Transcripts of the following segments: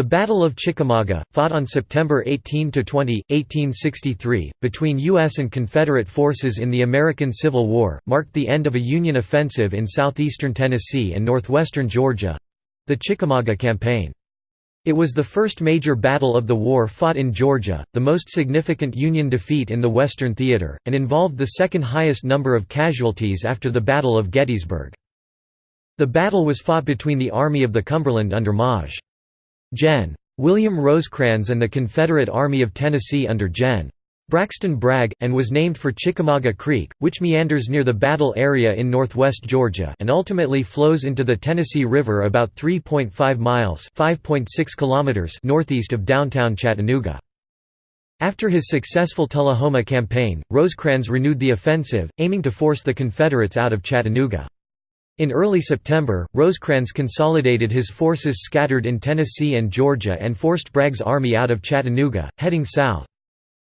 The Battle of Chickamauga, fought on September 18–20, 1863, between U.S. and Confederate forces in the American Civil War, marked the end of a Union offensive in southeastern Tennessee and northwestern Georgia—the Chickamauga Campaign. It was the first major battle of the war fought in Georgia, the most significant Union defeat in the Western Theater, and involved the second highest number of casualties after the Battle of Gettysburg. The battle was fought between the Army of the Cumberland under Maj. Gen. William Rosecrans and the Confederate Army of Tennessee under Gen. Braxton Bragg, and was named for Chickamauga Creek, which meanders near the battle area in northwest Georgia and ultimately flows into the Tennessee River about 3.5 miles kilometers northeast of downtown Chattanooga. After his successful Tullahoma campaign, Rosecrans renewed the offensive, aiming to force the Confederates out of Chattanooga. In early September, Rosecrans consolidated his forces scattered in Tennessee and Georgia and forced Bragg's army out of Chattanooga, heading south.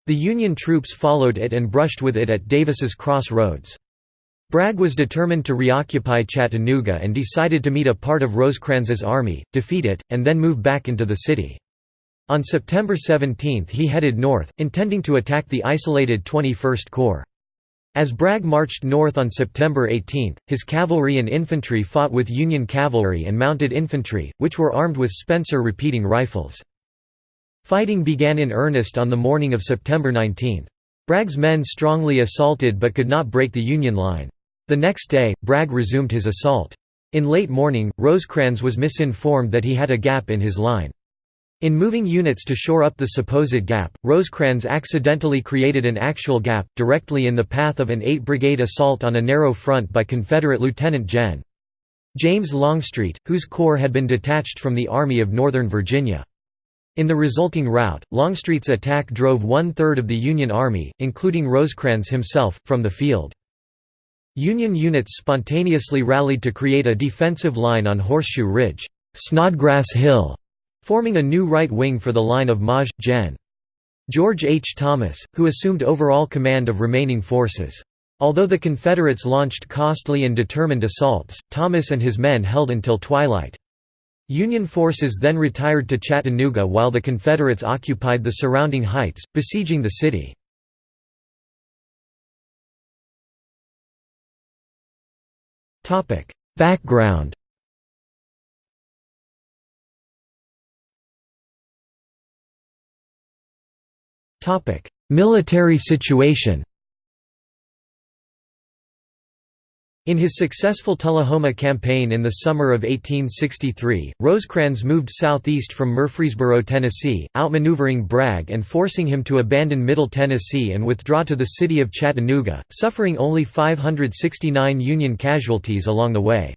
The Union troops followed it and brushed with it at Davis's Cross Roads. Bragg was determined to reoccupy Chattanooga and decided to meet a part of Rosecrans's army, defeat it, and then move back into the city. On September 17 he headed north, intending to attack the isolated 21st Corps. As Bragg marched north on September 18, his cavalry and infantry fought with Union cavalry and mounted infantry, which were armed with Spencer repeating rifles. Fighting began in earnest on the morning of September 19. Bragg's men strongly assaulted but could not break the Union line. The next day, Bragg resumed his assault. In late morning, Rosecrans was misinformed that he had a gap in his line. In moving units to shore up the supposed gap, Rosecrans accidentally created an actual gap, directly in the path of an 8th Brigade assault on a narrow front by Confederate Lieutenant Gen. James Longstreet, whose corps had been detached from the Army of Northern Virginia. In the resulting rout, Longstreet's attack drove one-third of the Union Army, including Rosecrans himself, from the field. Union units spontaneously rallied to create a defensive line on Horseshoe Ridge, Snodgrass Hill, forming a new right wing for the line of Maj. Gen. George H. Thomas, who assumed overall command of remaining forces. Although the Confederates launched costly and determined assaults, Thomas and his men held until twilight. Union forces then retired to Chattanooga while the Confederates occupied the surrounding heights, besieging the city. Background Military situation In his successful Tullahoma campaign in the summer of 1863, Rosecrans moved southeast from Murfreesboro, Tennessee, outmaneuvering Bragg and forcing him to abandon Middle Tennessee and withdraw to the city of Chattanooga, suffering only 569 Union casualties along the way.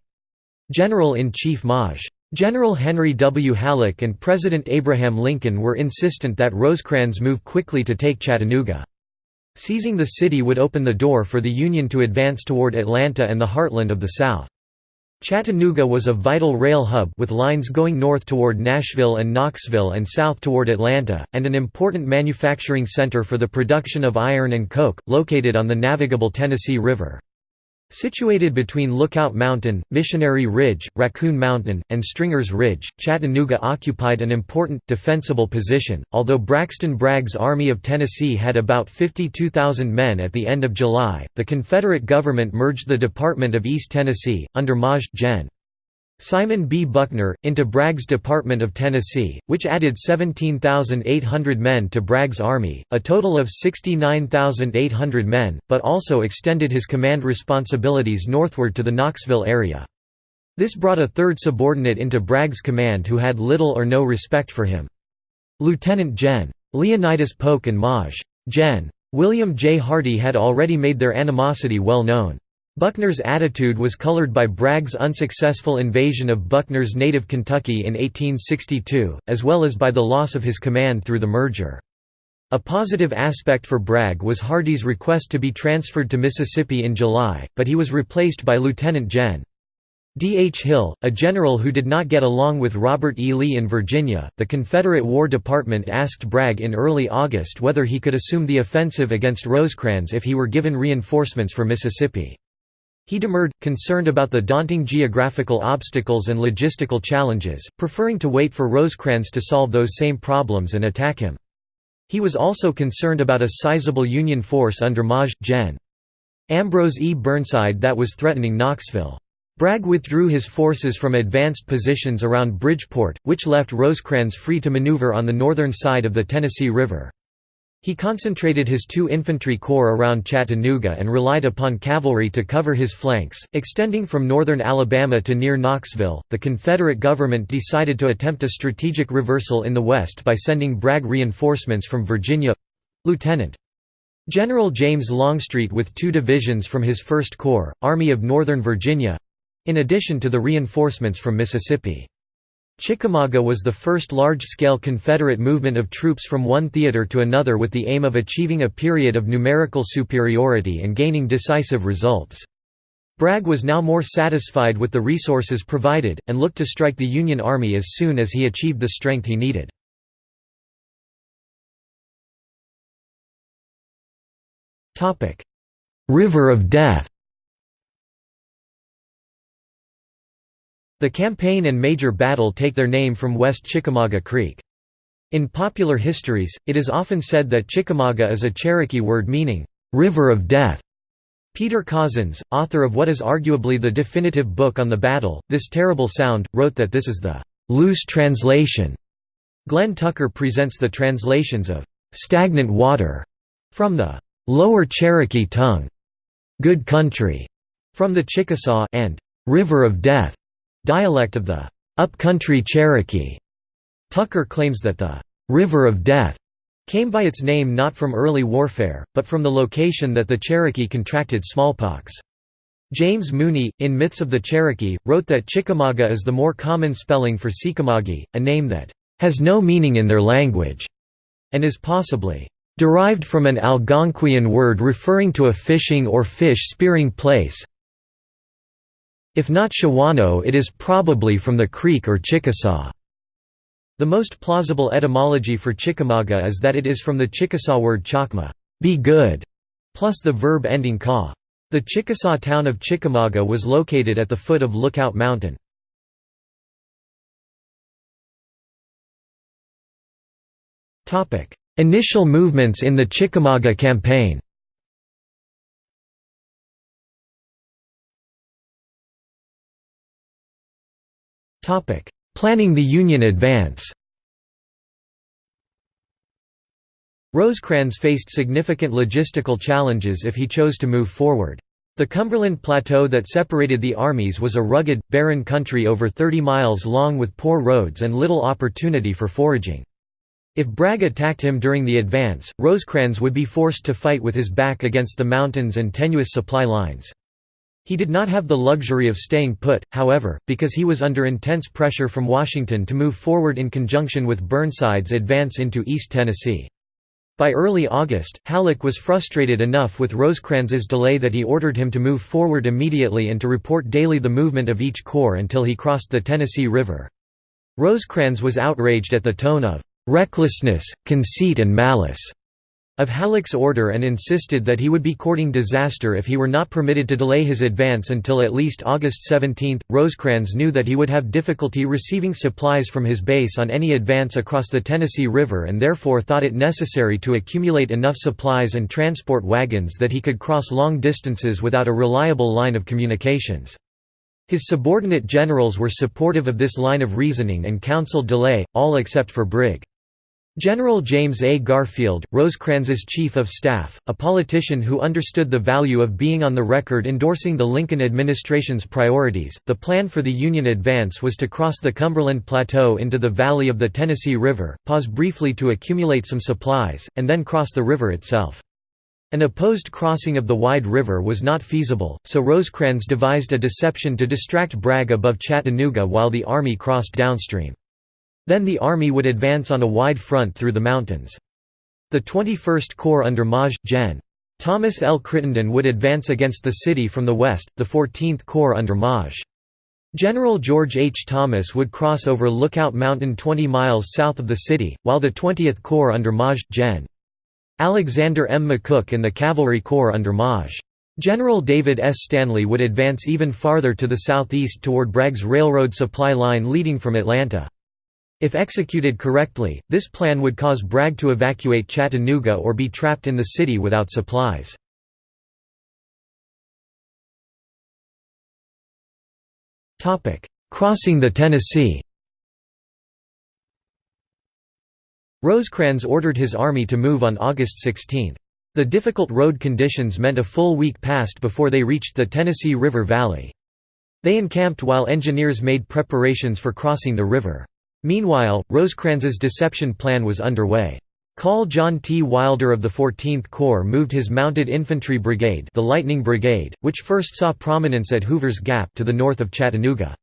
General-in-Chief Maj. General Henry W. Halleck and President Abraham Lincoln were insistent that Rosecrans move quickly to take Chattanooga. Seizing the city would open the door for the Union to advance toward Atlanta and the heartland of the South. Chattanooga was a vital rail hub with lines going north toward Nashville and Knoxville and south toward Atlanta, and an important manufacturing center for the production of iron and coke, located on the navigable Tennessee River. Situated between Lookout Mountain, Missionary Ridge, Raccoon Mountain, and Stringer's Ridge, Chattanooga occupied an important, defensible position. Although Braxton Bragg's Army of Tennessee had about 52,000 men at the end of July, the Confederate government merged the Department of East Tennessee, under Maj. Gen. Simon B. Buckner, into Bragg's Department of Tennessee, which added 17,800 men to Bragg's army, a total of 69,800 men, but also extended his command responsibilities northward to the Knoxville area. This brought a third subordinate into Bragg's command who had little or no respect for him. Lieutenant Gen. Leonidas Polk and Maj. Gen. William J. Hardee had already made their animosity well known. Buckner's attitude was colored by Bragg's unsuccessful invasion of Buckner's native Kentucky in 1862, as well as by the loss of his command through the merger. A positive aspect for Bragg was Hardee's request to be transferred to Mississippi in July, but he was replaced by Lieutenant Gen. D. H. Hill, a general who did not get along with Robert E. Lee in Virginia. The Confederate War Department asked Bragg in early August whether he could assume the offensive against Rosecrans if he were given reinforcements for Mississippi. He demurred, concerned about the daunting geographical obstacles and logistical challenges, preferring to wait for Rosecrans to solve those same problems and attack him. He was also concerned about a sizable Union force under Maj. Gen. Ambrose E. Burnside that was threatening Knoxville. Bragg withdrew his forces from advanced positions around Bridgeport, which left Rosecrans free to maneuver on the northern side of the Tennessee River. He concentrated his two infantry corps around Chattanooga and relied upon cavalry to cover his flanks, extending from northern Alabama to near Knoxville. The Confederate government decided to attempt a strategic reversal in the West by sending Bragg reinforcements from Virginia Lieutenant General James Longstreet with two divisions from his First Corps, Army of Northern Virginia in addition to the reinforcements from Mississippi. Chickamauga was the first large-scale Confederate movement of troops from one theater to another with the aim of achieving a period of numerical superiority and gaining decisive results. Bragg was now more satisfied with the resources provided, and looked to strike the Union Army as soon as he achieved the strength he needed. River of Death The campaign and major battle take their name from West Chickamauga Creek. In popular histories, it is often said that Chickamauga is a Cherokee word meaning, "'River of Death'". Peter Cozzens, author of what is arguably the definitive book on the battle, This Terrible Sound, wrote that this is the "'loose translation'". Glenn Tucker presents the translations of "'stagnant water' from the "'lower Cherokee tongue'", "'good country' from the Chickasaw and "'river of death' Dialect of the upcountry Cherokee. Tucker claims that the River of Death came by its name not from early warfare, but from the location that the Cherokee contracted smallpox. James Mooney, in Myths of the Cherokee, wrote that Chickamauga is the more common spelling for Sikamagi, a name that has no meaning in their language, and is possibly derived from an Algonquian word referring to a fishing or fish spearing place, if not Shawano it is probably from the Creek or Chickasaw. The most plausible etymology for Chickamauga is that it is from the Chickasaw word chakma be good", plus the verb ending ka. The Chickasaw town of Chickamauga was located at the foot of Lookout Mountain. Initial movements in the Chickamauga campaign Planning the Union advance Rosecrans faced significant logistical challenges if he chose to move forward. The Cumberland Plateau that separated the armies was a rugged, barren country over 30 miles long with poor roads and little opportunity for foraging. If Bragg attacked him during the advance, Rosecrans would be forced to fight with his back against the mountains and tenuous supply lines. He did not have the luxury of staying put, however, because he was under intense pressure from Washington to move forward in conjunction with Burnside's advance into East Tennessee. By early August, Halleck was frustrated enough with Rosecrans's delay that he ordered him to move forward immediately and to report daily the movement of each corps until he crossed the Tennessee River. Rosecrans was outraged at the tone of "...recklessness, conceit and malice." Of Halleck's order and insisted that he would be courting disaster if he were not permitted to delay his advance until at least August 17. Rosecrans knew that he would have difficulty receiving supplies from his base on any advance across the Tennessee River and therefore thought it necessary to accumulate enough supplies and transport wagons that he could cross long distances without a reliable line of communications. His subordinate generals were supportive of this line of reasoning and counseled delay, all except for Brig. General James A. Garfield, Rosecrans's chief of staff, a politician who understood the value of being on the record endorsing the Lincoln administration's priorities, the plan for the Union advance was to cross the Cumberland Plateau into the valley of the Tennessee River, pause briefly to accumulate some supplies, and then cross the river itself. An opposed crossing of the wide river was not feasible, so Rosecrans devised a deception to distract Bragg above Chattanooga while the army crossed downstream. Then the army would advance on a wide front through the mountains. The 21st Corps under Maj. Gen. Thomas L. Crittenden would advance against the city from the west, the 14th Corps under Maj. General George H. Thomas would cross over Lookout Mountain 20 miles south of the city, while the 20th Corps under Maj. Gen. Alexander M. McCook and the Cavalry Corps under Maj. General David S. Stanley would advance even farther to the southeast toward Bragg's railroad supply line leading from Atlanta. If executed correctly, this plan would cause Bragg to evacuate Chattanooga or be trapped in the city without supplies. Crossing the Tennessee Rosecrans ordered his army to move on August 16. The difficult road conditions meant a full week passed before they reached the Tennessee River Valley. They encamped while engineers made preparations for crossing the river. Meanwhile, Rosecrans's deception plan was underway. Col John T. Wilder of the 14th Corps moved his Mounted Infantry Brigade the Lightning Brigade, which first saw prominence at Hoover's Gap to the north of Chattanooga.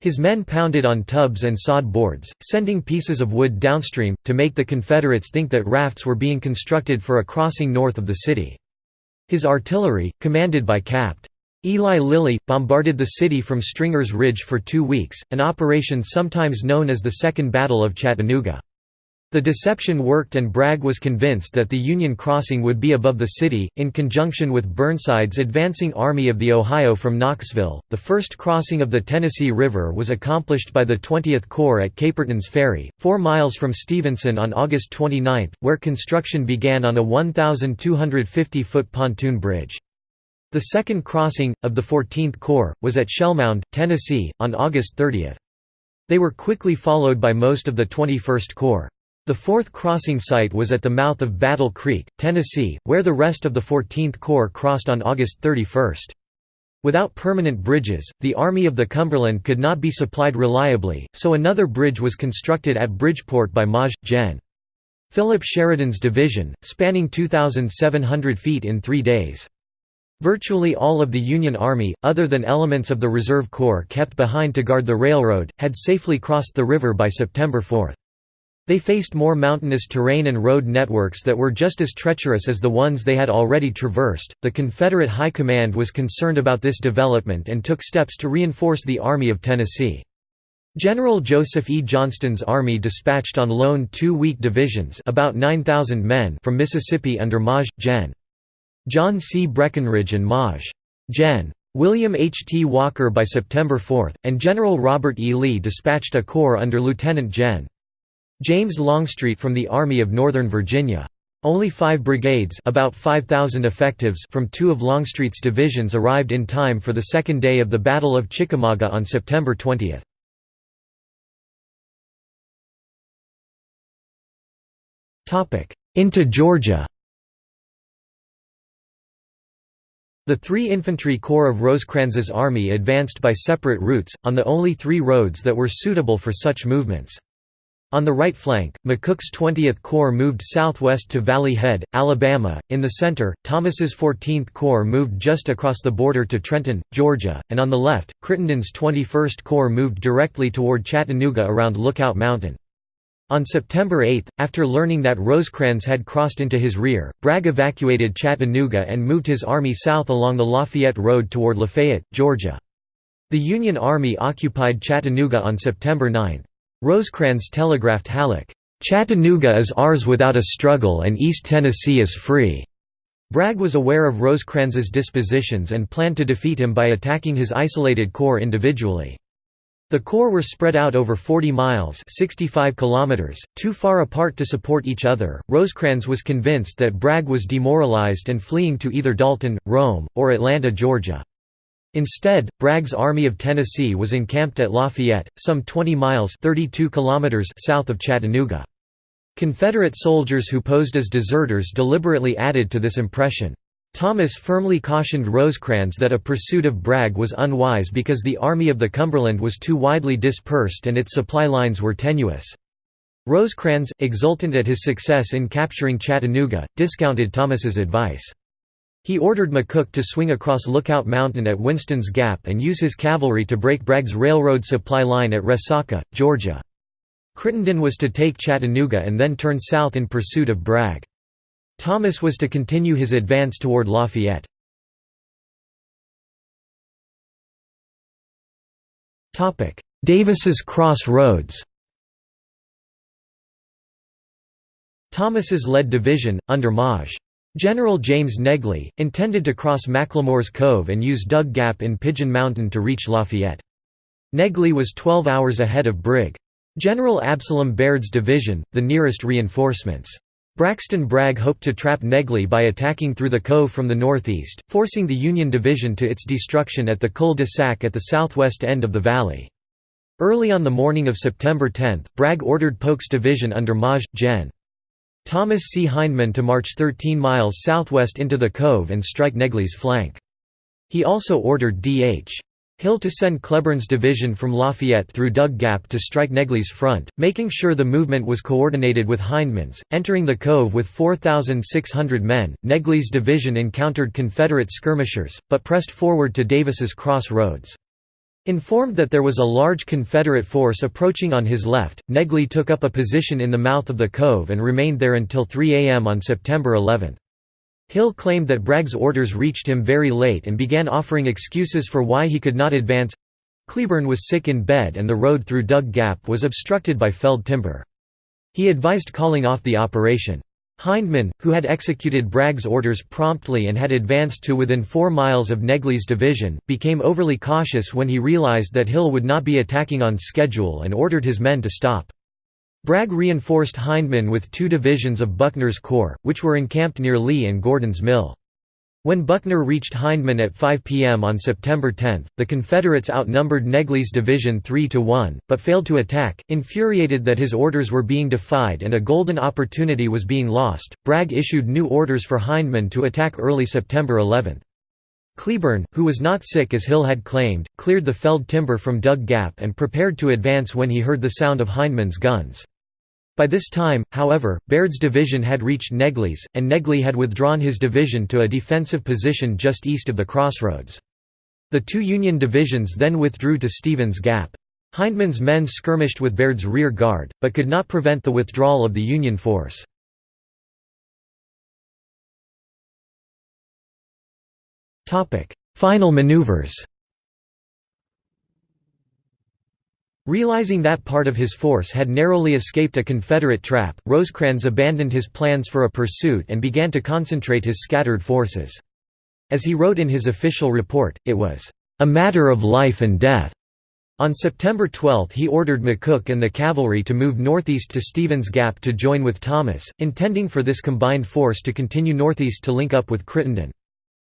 His men pounded on tubs and sod boards, sending pieces of wood downstream, to make the Confederates think that rafts were being constructed for a crossing north of the city. His artillery, commanded by Capt. Eli Lilly, bombarded the city from Stringer's Ridge for two weeks, an operation sometimes known as the Second Battle of Chattanooga. The deception worked and Bragg was convinced that the Union crossing would be above the city, in conjunction with Burnside's advancing Army of the Ohio from Knoxville. The first crossing of the Tennessee River was accomplished by the 20th Corps at Caperton's Ferry, four miles from Stevenson on August 29, where construction began on a 1,250-foot pontoon bridge. The second crossing, of the 14th Corps, was at Shellmound, Tennessee, on August 30. They were quickly followed by most of the 21st Corps. The fourth crossing site was at the mouth of Battle Creek, Tennessee, where the rest of the 14th Corps crossed on August 31. Without permanent bridges, the Army of the Cumberland could not be supplied reliably, so another bridge was constructed at Bridgeport by Maj. Gen. Philip Sheridan's division, spanning 2,700 feet in three days. Virtually all of the Union Army, other than elements of the Reserve Corps kept behind to guard the railroad, had safely crossed the river by September 4. They faced more mountainous terrain and road networks that were just as treacherous as the ones they had already traversed. The Confederate High Command was concerned about this development and took steps to reinforce the Army of Tennessee. General Joseph E. Johnston's army dispatched on loan two weak divisions about 9,000 men from Mississippi under Maj. Gen. John C. Breckinridge and Maj. Gen. William H. T. Walker by September 4, and General Robert E. Lee dispatched a corps under Lieutenant Gen. James Longstreet from the Army of Northern Virginia. Only five brigades about 5,000 effectives from two of Longstreet's divisions arrived in time for the second day of the Battle of Chickamauga on September 20. Into Georgia The three infantry corps of Rosecrans's army advanced by separate routes, on the only three roads that were suitable for such movements. On the right flank, McCook's 20th Corps moved southwest to Valley Head, Alabama. In the center, Thomas's 14th Corps moved just across the border to Trenton, Georgia, and on the left, Crittenden's 21st Corps moved directly toward Chattanooga around Lookout Mountain. On September 8, after learning that Rosecrans had crossed into his rear, Bragg evacuated Chattanooga and moved his army south along the Lafayette Road toward Lafayette, Georgia. The Union Army occupied Chattanooga on September 9. Rosecrans telegraphed Halleck, "'Chattanooga is ours without a struggle and East Tennessee is free." Bragg was aware of Rosecrans's dispositions and planned to defeat him by attacking his isolated corps individually. The corps were spread out over 40 miles 65 kilometers, too far apart to support each other. Rosecrans was convinced that Bragg was demoralized and fleeing to either Dalton, Rome, or Atlanta, Georgia. Instead, Bragg's Army of Tennessee was encamped at Lafayette, some 20 miles 32 kilometers south of Chattanooga. Confederate soldiers who posed as deserters deliberately added to this impression. Thomas firmly cautioned Rosecrans that a pursuit of Bragg was unwise because the Army of the Cumberland was too widely dispersed and its supply lines were tenuous. Rosecrans, exultant at his success in capturing Chattanooga, discounted Thomas's advice. He ordered McCook to swing across Lookout Mountain at Winston's Gap and use his cavalry to break Bragg's railroad supply line at Resaca, Georgia. Crittenden was to take Chattanooga and then turn south in pursuit of Bragg. Thomas was to continue his advance toward Lafayette. Davis's Cross Roads Thomas's led division, under Maj. General James Negley, intended to cross McLemore's Cove and use Dug Gap in Pigeon Mountain to reach Lafayette. Negley was 12 hours ahead of Brig. General Absalom Baird's division, the nearest reinforcements. Braxton Bragg hoped to trap Negley by attacking through the cove from the northeast, forcing the Union division to its destruction at the cul-de-sac at the southwest end of the valley. Early on the morning of September 10, Bragg ordered Polk's division under Maj. Gen. Thomas C. Hindman to march 13 miles southwest into the cove and strike Negley's flank. He also ordered D.H. Hill to send Cleburne's division from Lafayette through Dug Gap to strike Negley's front, making sure the movement was coordinated with Hindman's. Entering the cove with 4,600 men, Negley's division encountered Confederate skirmishers, but pressed forward to Davis's Cross Roads. Informed that there was a large Confederate force approaching on his left, Negley took up a position in the mouth of the cove and remained there until 3 a.m. on September 11. Hill claimed that Bragg's orders reached him very late and began offering excuses for why he could not advance. Cleburne was sick in bed and the road through Dug Gap was obstructed by felled timber. He advised calling off the operation. Hindman, who had executed Bragg's orders promptly and had advanced to within four miles of Negley's division, became overly cautious when he realized that Hill would not be attacking on schedule and ordered his men to stop. Bragg reinforced Hindman with two divisions of Buckner's corps, which were encamped near Lee and Gordon's Mill. When Buckner reached Hindman at 5 p.m. on September 10, the Confederates outnumbered Negley's division 3 to 1, but failed to attack. Infuriated that his orders were being defied and a golden opportunity was being lost, Bragg issued new orders for Hindman to attack early September 11. Cleburne, who was not sick as Hill had claimed, cleared the felled timber from Dug Gap and prepared to advance when he heard the sound of Hindman's guns. By this time, however, Baird's division had reached Negley's, and Negley had withdrawn his division to a defensive position just east of the crossroads. The two Union divisions then withdrew to Stevens Gap. Hindman's men skirmished with Baird's rear guard, but could not prevent the withdrawal of the Union force. Final maneuvers Realizing that part of his force had narrowly escaped a Confederate trap, Rosecrans abandoned his plans for a pursuit and began to concentrate his scattered forces. As he wrote in his official report, it was, "...a matter of life and death." On September 12 he ordered McCook and the cavalry to move northeast to Stevens Gap to join with Thomas, intending for this combined force to continue northeast to link up with Crittenden.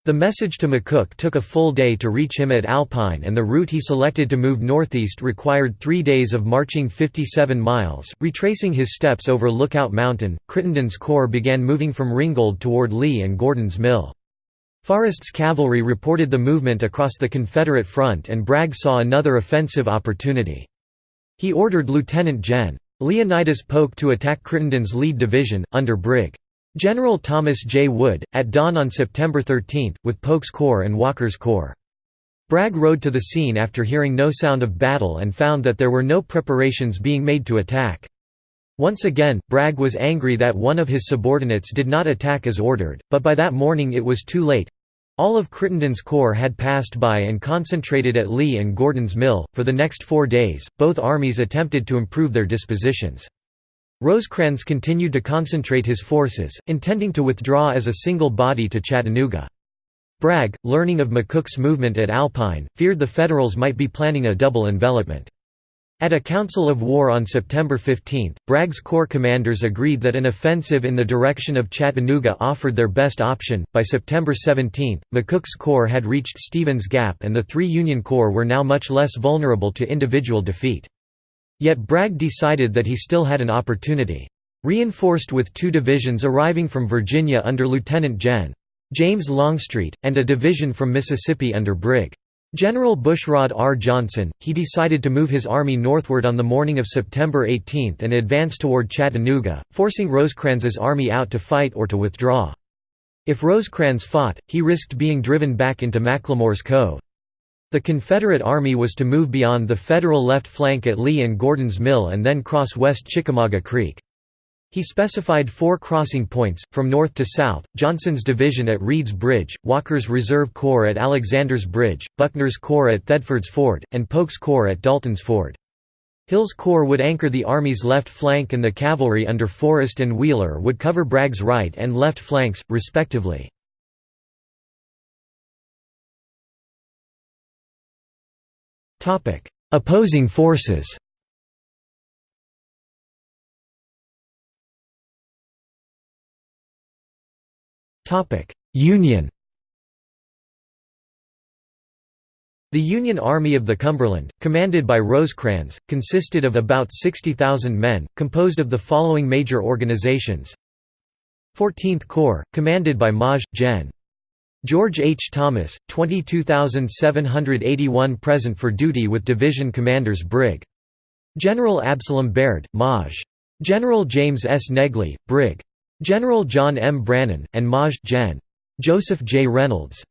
The message to McCook took a full day to reach him at Alpine and the route he selected to move northeast required three days of marching 57 miles. Retracing his steps over Lookout Mountain, Crittenden's corps began moving from Ringgold toward Lee and Gordon's Mill. Forrest's cavalry reported the movement across the Confederate front and Bragg saw another offensive opportunity. He ordered Lieutenant Gen. Leonidas Polk to attack Crittenden's lead division, under Brig. General Thomas J. Wood, at dawn on September 13, with Polk's Corps and Walker's Corps. Bragg rode to the scene after hearing no sound of battle and found that there were no preparations being made to attack. Once again, Bragg was angry that one of his subordinates did not attack as ordered, but by that morning it was too late. All of Crittenden's corps had passed by and concentrated at Lee and Gordon's Mill. For the next four days, both armies attempted to improve their dispositions. Rosecrans continued to concentrate his forces, intending to withdraw as a single body to Chattanooga. Bragg, learning of McCook's movement at Alpine, feared the Federals might be planning a double envelopment. At a council of war on September 15, Bragg's corps commanders agreed that an offensive in the direction of Chattanooga offered their best option. By September 17, McCook's corps had reached Stevens Gap and the three Union corps were now much less vulnerable to individual defeat. Yet Bragg decided that he still had an opportunity. Reinforced with two divisions arriving from Virginia under Lieutenant Gen. James Longstreet, and a division from Mississippi under Brig. General Bushrod R. Johnson, he decided to move his army northward on the morning of September 18 and advance toward Chattanooga, forcing Rosecrans's army out to fight or to withdraw. If Rosecrans fought, he risked being driven back into McLemore's Cove. The Confederate Army was to move beyond the Federal left flank at Lee and Gordon's Mill and then cross West Chickamauga Creek. He specified four crossing points, from north to south, Johnson's division at Reed's Bridge, Walker's Reserve Corps at Alexander's Bridge, Buckner's Corps at Thedford's Ford, and Polk's Corps at Dalton's Ford. Hill's corps would anchor the Army's left flank and the cavalry under Forrest and Wheeler would cover Bragg's right and left flanks, respectively. Opposing forces. Union. The Union Army of the Cumberland, commanded by Rosecrans, consisted of about 60,000 men, composed of the following major organizations. 14th Corps, commanded by Maj. Gen. George H. Thomas, 22,781 present for duty with division commanders Brig. General Absalom Baird, Maj. General James S. Negley, Brig. General John M. Brannan, and Maj. Gen. Joseph J. Reynolds.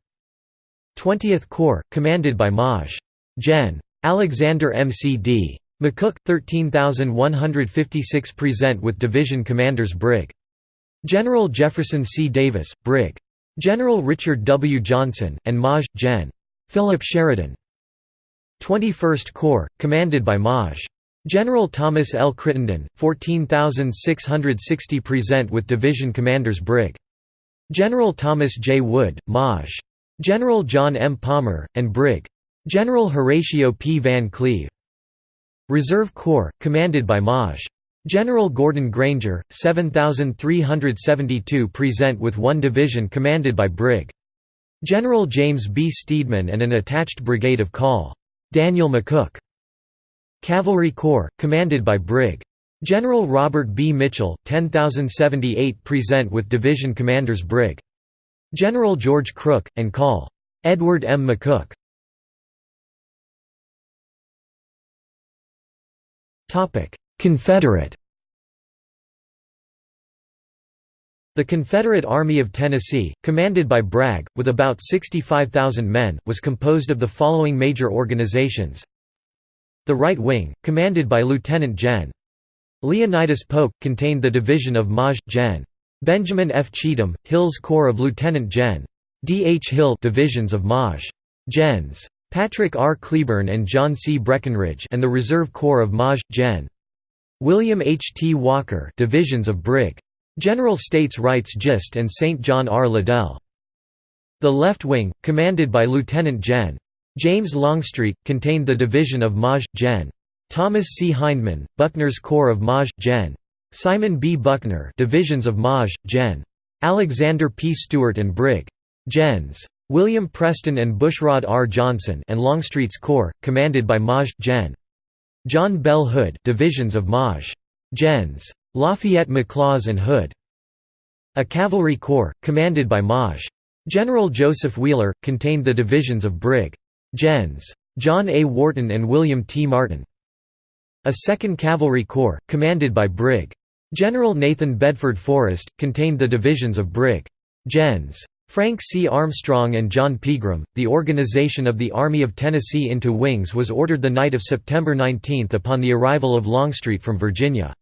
20th Corps, commanded by Maj. Gen. Alexander M. C. D. McCook, 13,156 present with division commanders Brig. General Jefferson C. Davis, Brig. General Richard W. Johnson, and Maj. Gen. Philip Sheridan. 21st Corps, commanded by Maj. General Thomas L. Crittenden, 14,660 present with division commanders Brig. General Thomas J. Wood, Maj. General John M. Palmer, and Brig. General Horatio P. Van Cleve. Reserve Corps, commanded by Maj. General Gordon Granger, 7,372 present with one division commanded by Brig. General James B. Steedman and an attached brigade of Col. Daniel McCook. Cavalry Corps, commanded by Brig. General Robert B. Mitchell, 10,078 present with division commanders Brig. General George Crook, and Col. Edward M. McCook. Confederate The Confederate Army of Tennessee, commanded by Bragg, with about 65,000 men, was composed of the following major organizations The Right Wing, commanded by Lieutenant Gen. Leonidas Polk, contained the division of Maj. Gen. Benjamin F. Cheatham, Hill's Corps of Lieutenant Gen. D. H. Hill divisions of Maj. Gens. Patrick R. Cleburne and John C. Breckinridge and the Reserve Corps of Maj. Gen. William H. T. Walker divisions of Brig. General States Rights Gist and St. John R. Liddell. The left wing, commanded by Lieutenant Gen. James Longstreet, contained the division of Maj. Gen. Thomas C. Hindman, Buckner's Corps of Maj. Gen. Simon B. Buckner divisions of Maj. Gen. Alexander P. Stewart and Brig. Gens. William Preston and Bushrod R. Johnson and Longstreet's Corps, commanded by Maj. Gen. John Bell Hood divisions of Maj. Gens. Lafayette McLaws and Hood. A cavalry corps, commanded by Maj. General Joseph Wheeler, contained the divisions of Brig. Gens. John A. Wharton and William T. Martin. A 2nd Cavalry Corps, commanded by Brig. General Nathan Bedford Forrest, contained the divisions of Brig. Gens. Frank C. Armstrong and John Pegram. The organization of the Army of Tennessee into wings was ordered the night of September 19 upon the arrival of Longstreet from Virginia.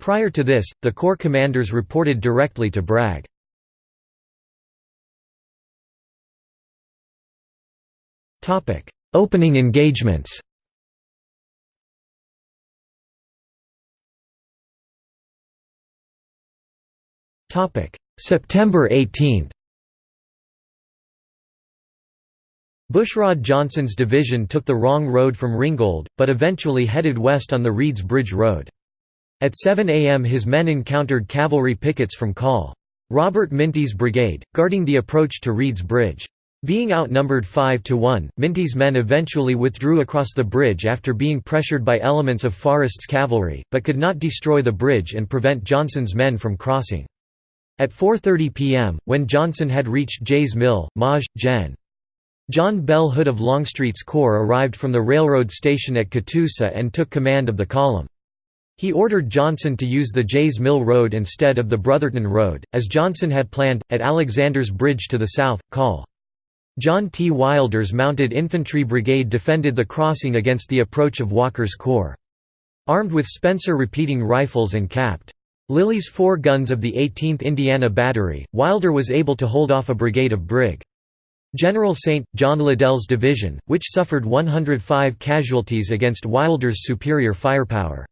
Prior to this, the Corps commanders reported directly to Bragg. Opening engagements September 18 Bushrod Johnson's division took the wrong road from Ringgold, but eventually headed west on the Reeds Bridge Road. At 7 a.m. his men encountered cavalry pickets from Col. Robert Minty's brigade, guarding the approach to Reeds Bridge. Being outnumbered 5 to 1, Minty's men eventually withdrew across the bridge after being pressured by elements of Forrest's cavalry, but could not destroy the bridge and prevent Johnson's men from crossing. At 4.30 p.m., when Johnson had reached Jay's Mill, Maj. Gen. John Bell Hood of Longstreet's corps arrived from the railroad station at Catoosa and took command of the column. He ordered Johnson to use the Jays Mill Road instead of the Brotherton Road, as Johnson had planned, at Alexander's Bridge to the south, Col. John T. Wilder's Mounted Infantry Brigade defended the crossing against the approach of Walker's corps. Armed with Spencer repeating rifles and capped. Lilly's four guns of the 18th Indiana Battery, Wilder was able to hold off a brigade of Brig. General St. John Liddell's division, which suffered 105 casualties against Wilder's superior firepower.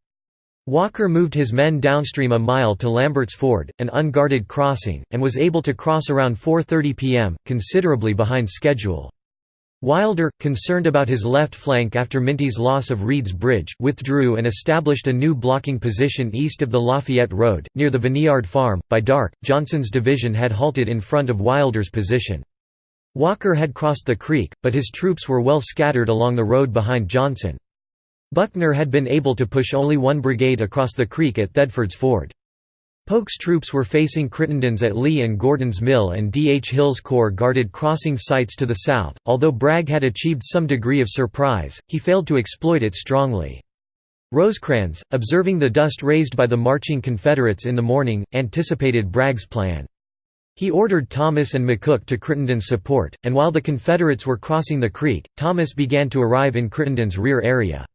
Walker moved his men downstream a mile to Lambert's Ford, an unguarded crossing, and was able to cross around 4.30 pm, considerably behind schedule. Wilder, concerned about his left flank after Minty's loss of Reed's Bridge, withdrew and established a new blocking position east of the Lafayette Road, near the Vineyard Farm. By dark, Johnson's division had halted in front of Wilder's position. Walker had crossed the creek, but his troops were well scattered along the road behind Johnson. Buckner had been able to push only one brigade across the creek at Thedford's Ford. Polk's troops were facing Crittenden's at Lee and Gordon's Mill and D. H. Hill's corps guarded crossing sites to the south. Although Bragg had achieved some degree of surprise, he failed to exploit it strongly. Rosecrans, observing the dust raised by the marching Confederates in the morning, anticipated Bragg's plan. He ordered Thomas and McCook to Crittenden's support, and while the Confederates were crossing the creek, Thomas began to arrive in Crittenden's rear area.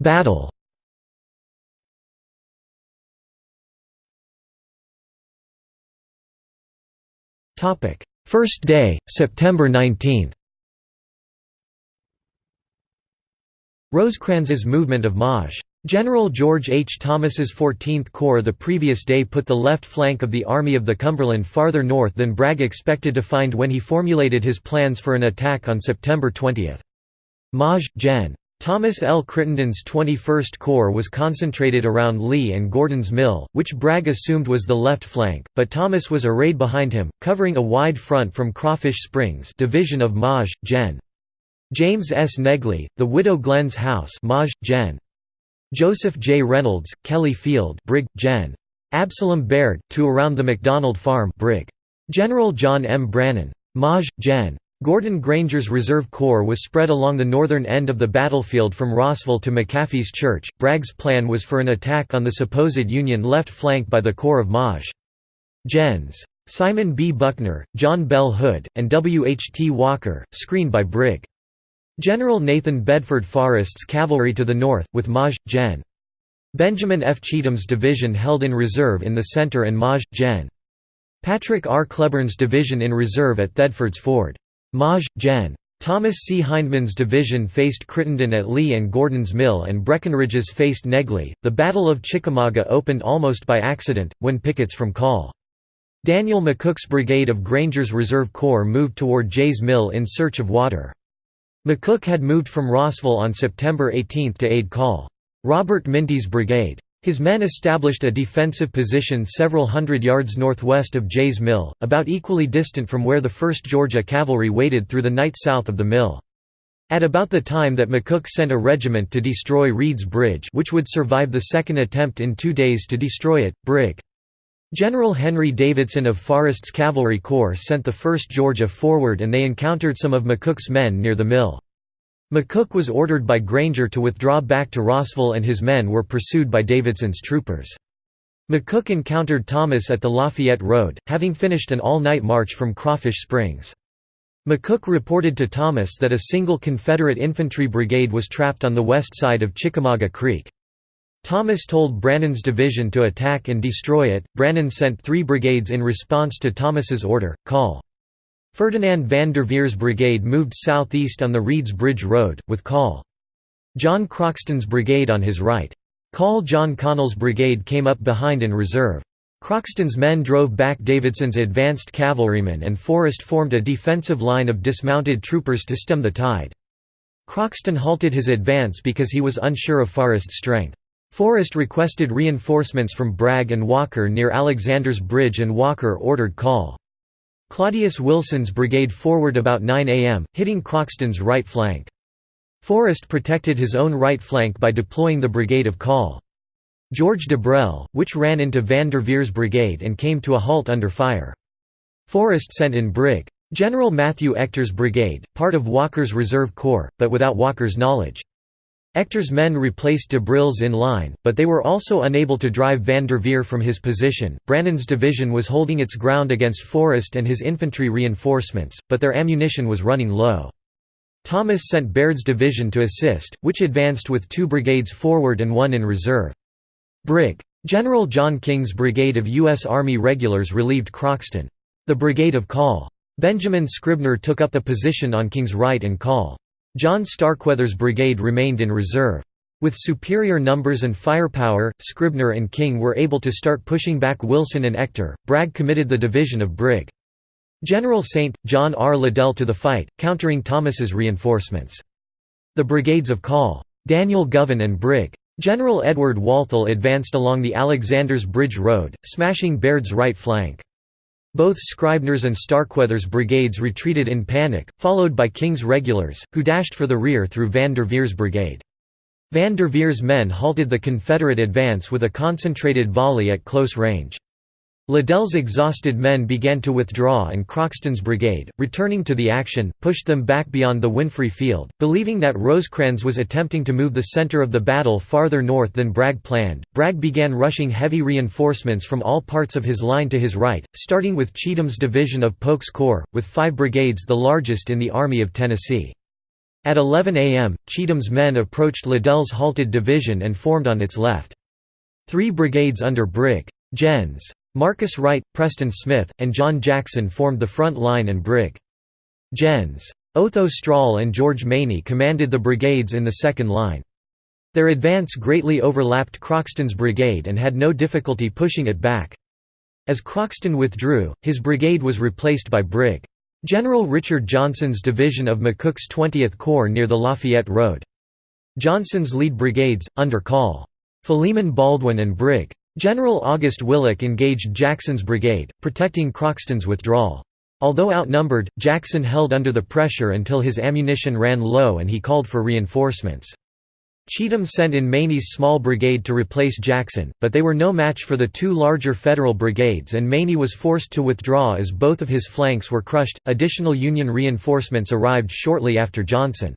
Battle First day, September 19 Rosecrans's movement of Maj. General George H. Thomas's 14th Corps the previous day put the left flank of the Army of the Cumberland farther north than Bragg expected to find when he formulated his plans for an attack on September 20. Maj. Gen. Thomas L. Crittenden's 21st Corps was concentrated around Lee and Gordon's Mill, which Bragg assumed was the left flank, but Thomas was arrayed behind him, covering a wide front from Crawfish Springs division of Maj. Gen. James S. Negley, the Widow Glenn's house Maj. Gen. Joseph J. Reynolds, Kelly Field Brig. Gen. Absalom Baird, to around the McDonald Farm Brig. General John M. Brannan. Maj. Gen. Gordon Granger's Reserve Corps was spread along the northern end of the battlefield from Rossville to McAfee's Church. Bragg's plan was for an attack on the supposed Union left flank by the Corps of Maj. Gens. Simon B. Buckner, John Bell Hood, and W. H. T. Walker, screened by Brig. General Nathan Bedford Forrest's cavalry to the north, with Maj. Gen. Benjamin F. Cheatham's division held in reserve in the center and Maj. Gen. Patrick R. Cleburne's division in reserve at Thedford's Ford. Maj. Gen. Thomas C. Hindman's division faced Crittenden at Lee and Gordon's Mill and Breckinridge's faced Negley. The Battle of Chickamauga opened almost by accident, when pickets from Col. Daniel McCook's brigade of Granger's Reserve Corps moved toward Jay's Mill in search of water. McCook had moved from Rossville on September 18 to aid Col. Robert Minty's brigade. His men established a defensive position several hundred yards northwest of Jay's Mill, about equally distant from where the 1st Georgia Cavalry waited through the night south of the mill. At about the time that McCook sent a regiment to destroy Reed's Bridge which would survive the second attempt in two days to destroy it, Brig. General Henry Davidson of Forrest's Cavalry Corps sent the 1st Georgia forward and they encountered some of McCook's men near the mill. McCook was ordered by Granger to withdraw back to Rossville and his men were pursued by Davidson's troopers. McCook encountered Thomas at the Lafayette Road, having finished an all-night march from Crawfish Springs. McCook reported to Thomas that a single Confederate infantry brigade was trapped on the west side of Chickamauga Creek. Thomas told Brannan's division to attack and destroy it. Brannan sent three brigades in response to Thomas's order, Col. Ferdinand Van Derveer's brigade moved southeast on the Reeds Bridge Road, with Col. John Croxton's brigade on his right. Col John Connell's brigade came up behind in reserve. Croxton's men drove back Davidson's advanced cavalrymen and Forrest formed a defensive line of dismounted troopers to stem the tide. Croxton halted his advance because he was unsure of Forrest's strength. Forrest requested reinforcements from Bragg and Walker near Alexander's Bridge and Walker ordered call. Claudius Wilson's brigade forward about 9 am, hitting Croxton's right flank. Forrest protected his own right flank by deploying the brigade of Call. George Dibrell, which ran into Van Derveer's brigade and came to a halt under fire. Forrest sent in Brig. General Matthew Ector's brigade, part of Walker's Reserve Corps, but without Walker's knowledge. Ector's men replaced Dibrell's in line, but they were also unable to drive Van Derveer from his position. Brannan's division was holding its ground against Forrest and his infantry reinforcements, but their ammunition was running low. Thomas sent Baird's division to assist, which advanced with two brigades forward and one in reserve. Brig. General John King's brigade of U.S. Army regulars relieved Croxton. The brigade of Call. Benjamin Scribner took up the position on King's right and Call. John Starkweather's brigade remained in reserve. With superior numbers and firepower, Scribner and King were able to start pushing back Wilson and Ector. Bragg committed the division of Brig. General St. John R. Liddell to the fight, countering Thomas's reinforcements. The brigades of Call. Daniel Govan and Brig. General Edward Walthall advanced along the Alexander's Bridge Road, smashing Baird's right flank. Both Scribner's and Starkweather's brigades retreated in panic, followed by King's regulars, who dashed for the rear through Van Derveer's brigade. Van Derveer's men halted the Confederate advance with a concentrated volley at close range. Liddell's exhausted men began to withdraw and Croxton's brigade, returning to the action, pushed them back beyond the Winfrey Field. Believing that Rosecrans was attempting to move the center of the battle farther north than Bragg planned, Bragg began rushing heavy reinforcements from all parts of his line to his right, starting with Cheatham's division of Polk's Corps, with five brigades the largest in the Army of Tennessee. At 11 a.m., Cheatham's men approached Liddell's halted division and formed on its left. Three brigades under Brig. Gens. Marcus Wright, Preston Smith, and John Jackson formed the front line and Brig. Gens. Otho Strahl and George Maney commanded the brigades in the second line. Their advance greatly overlapped Croxton's brigade and had no difficulty pushing it back. As Croxton withdrew, his brigade was replaced by Brig. General Richard Johnson's division of McCook's 20th Corps near the Lafayette Road. Johnson's lead brigades, under Call. Philemon Baldwin and Brig. General August Willich engaged Jackson's brigade, protecting Croxton's withdrawal. Although outnumbered, Jackson held under the pressure until his ammunition ran low and he called for reinforcements. Cheatham sent in Maney's small brigade to replace Jackson, but they were no match for the two larger Federal brigades and Maney was forced to withdraw as both of his flanks were crushed. Additional Union reinforcements arrived shortly after Johnson.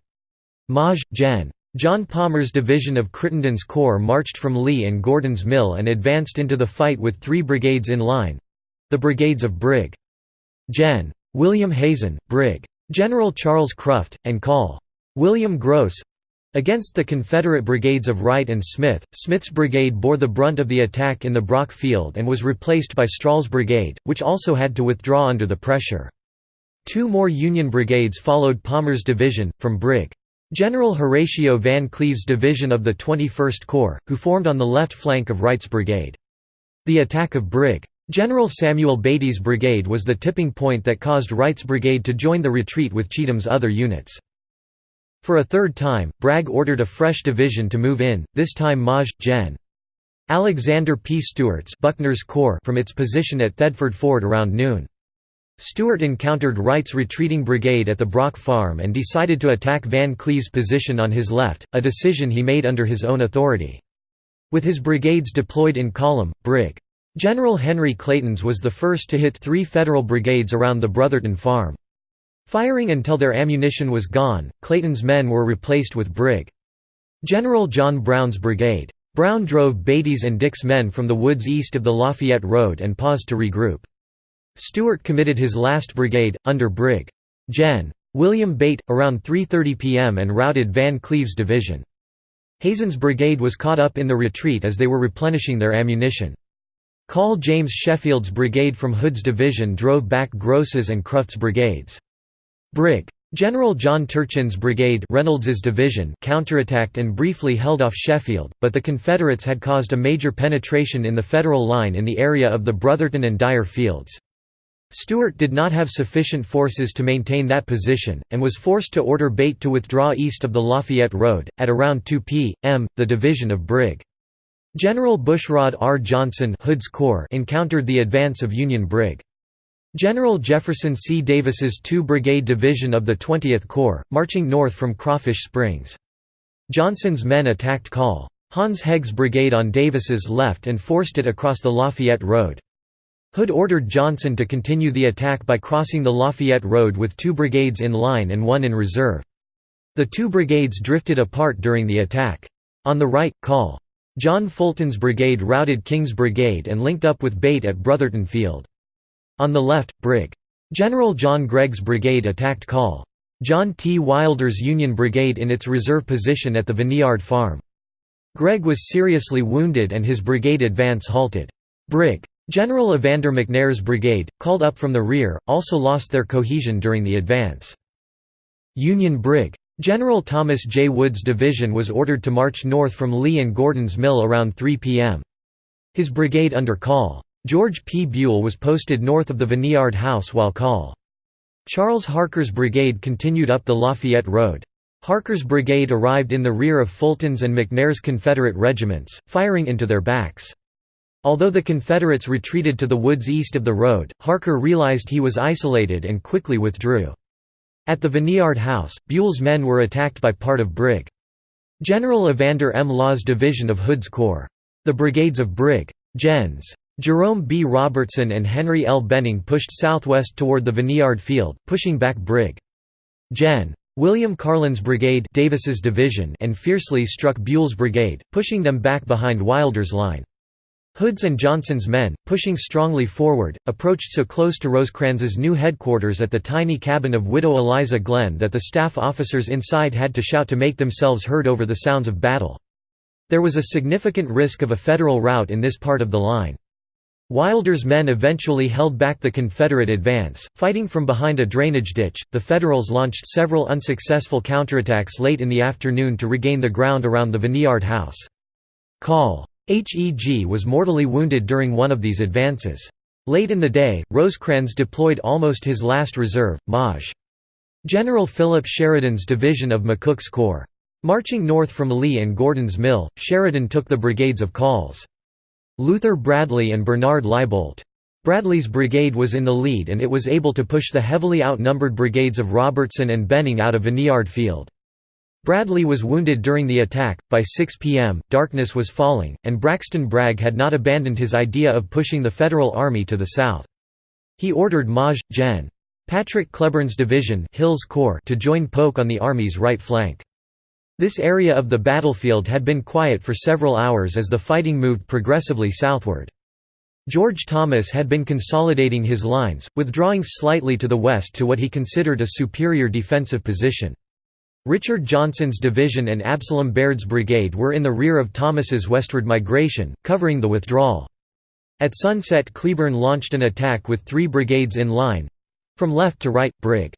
Maj. Gen. John Palmer's division of Crittenden's Corps marched from Lee and Gordon's Mill and advanced into the fight with three brigades in line—the brigades of Brig. Gen. William Hazen, Brig. General Charles Cruft, and Col. William Grose, Against the Confederate brigades of Wright and Smith, Smith's brigade bore the brunt of the attack in the Brock Field and was replaced by Strahl's brigade, which also had to withdraw under the pressure. Two more Union brigades followed Palmer's division, from Brig. General Horatio Van Cleve's division of the 21st Corps, who formed on the left flank of Wright's brigade. The attack of Brig. General Samuel Beatty's brigade was the tipping point that caused Wright's brigade to join the retreat with Cheatham's other units. For a third time, Bragg ordered a fresh division to move in, this time Maj. Gen. Alexander P. Stewart's Buckner's Corps from its position at Thedford Ford around noon. Stewart encountered Wright's retreating brigade at the Brock Farm and decided to attack Van Cleve's position on his left, a decision he made under his own authority. With his brigades deployed in column, Brig. General Henry Clayton's was the first to hit three Federal brigades around the Brotherton Farm. Firing until their ammunition was gone, Clayton's men were replaced with Brig. General John Brown's brigade. Brown drove Beatty's and Dick's men from the woods east of the Lafayette Road and paused to regroup. Stewart committed his last brigade, under Brig. Gen. William Bate, around 3.30 p.m. and routed Van Cleve's division. Hazen's brigade was caught up in the retreat as they were replenishing their ammunition. Call James Sheffield's brigade from Hood's division drove back Grose's and Cruft's brigades. Brig. General John Turchin's brigade Reynolds's division counterattacked and briefly held off Sheffield, but the Confederates had caused a major penetration in the Federal line in the area of the Brotherton and Dyer fields. Stewart did not have sufficient forces to maintain that position, and was forced to order Bate to withdraw east of the Lafayette Road. At around 2 p.m., the division of Brig. General Bushrod R. Johnson Hood's Corps encountered the advance of Union Brig. General Jefferson C. Davis's 2-Brigade Division of the 20th Corps, marching north from Crawfish Springs. Johnson's men attacked Col. Hans Heg's brigade on Davis's left and forced it across the Lafayette Road. Hood ordered Johnson to continue the attack by crossing the Lafayette Road with two brigades in line and one in reserve. The two brigades drifted apart during the attack. On the right, Col. John Fulton's brigade routed King's brigade and linked up with Bate at Brotherton Field. On the left, Brig. General John Gregg's brigade attacked Col. John T. Wilder's Union brigade in its reserve position at the Vineyard Farm. Gregg was seriously wounded and his brigade advance halted. Brig. General Evander McNair's brigade, called up from the rear, also lost their cohesion during the advance. Union Brig. General Thomas J. Wood's division was ordered to march north from Lee and Gordon's Mill around 3 p.m. His brigade under Col. George P. Buell was posted north of the Vineyard House while Col. Charles Harker's brigade continued up the Lafayette Road. Harker's brigade arrived in the rear of Fulton's and McNair's Confederate regiments, firing into their backs. Although the Confederates retreated to the woods east of the road, Harker realized he was isolated and quickly withdrew. At the Vineyard House, Buell's men were attacked by part of Brig. General Evander M. Law's division of Hood's Corps. The brigades of Brig. Gens. Jerome B. Robertson and Henry L. Benning pushed southwest toward the Vineyard Field, pushing back Brig. Gen. William Carlin's brigade Davis's division and fiercely struck Buell's brigade, pushing them back behind Wilder's line. Hood's and Johnson's men, pushing strongly forward, approached so close to Rosecrans's new headquarters at the tiny cabin of widow Eliza Glenn that the staff officers inside had to shout to make themselves heard over the sounds of battle. There was a significant risk of a Federal rout in this part of the line. Wilder's men eventually held back the Confederate advance, fighting from behind a drainage ditch. The Federals launched several unsuccessful counterattacks late in the afternoon to regain the ground around the Vineyard House. Col. HEG was mortally wounded during one of these advances. Late in the day, Rosecrans deployed almost his last reserve, Maj. General Philip Sheridan's division of McCook's Corps. Marching north from Lee and Gordon's Mill, Sheridan took the brigades of Calls. Luther Bradley and Bernard Laiboldt. Bradley's brigade was in the lead and it was able to push the heavily outnumbered brigades of Robertson and Benning out of Vineyard Field. Bradley was wounded during the attack. By 6 p.m., darkness was falling, and Braxton Bragg had not abandoned his idea of pushing the Federal Army to the south. He ordered Maj. Gen. Patrick Cleburne's division Hill's Corps to join Polk on the Army's right flank. This area of the battlefield had been quiet for several hours as the fighting moved progressively southward. George Thomas had been consolidating his lines, withdrawing slightly to the west to what he considered a superior defensive position. Richard Johnson's division and Absalom Baird's brigade were in the rear of Thomas's westward migration, covering the withdrawal. At sunset Cleburne launched an attack with three brigades in line—from left to right, Brig.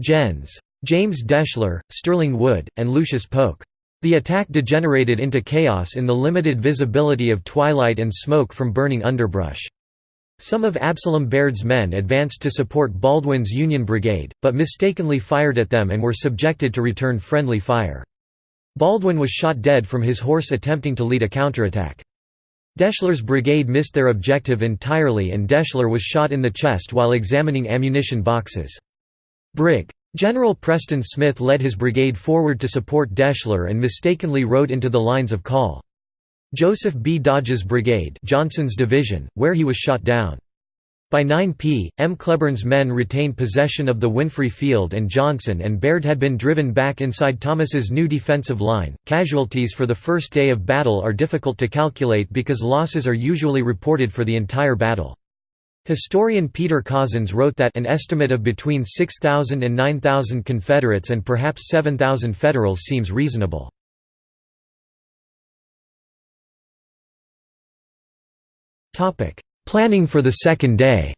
Gens. James Deshler, Sterling Wood, and Lucius Polk. The attack degenerated into chaos in the limited visibility of twilight and smoke from burning underbrush. Some of Absalom Baird's men advanced to support Baldwin's Union Brigade, but mistakenly fired at them and were subjected to return friendly fire. Baldwin was shot dead from his horse attempting to lead a counterattack. Deshler's brigade missed their objective entirely and Deshler was shot in the chest while examining ammunition boxes. Brig. General Preston Smith led his brigade forward to support Deschler and mistakenly rode into the lines of Col. Joseph B. Dodge's brigade Johnson's division, where he was shot down. By 9 p.m. Cleburne's men retained possession of the Winfrey Field and Johnson and Baird had been driven back inside Thomas's new defensive line. Casualties for the first day of battle are difficult to calculate because losses are usually reported for the entire battle. Historian Peter Cozzens wrote that an estimate of between 6,000 and 9,000 Confederates and perhaps 7,000 Federals seems reasonable. Planning for the second day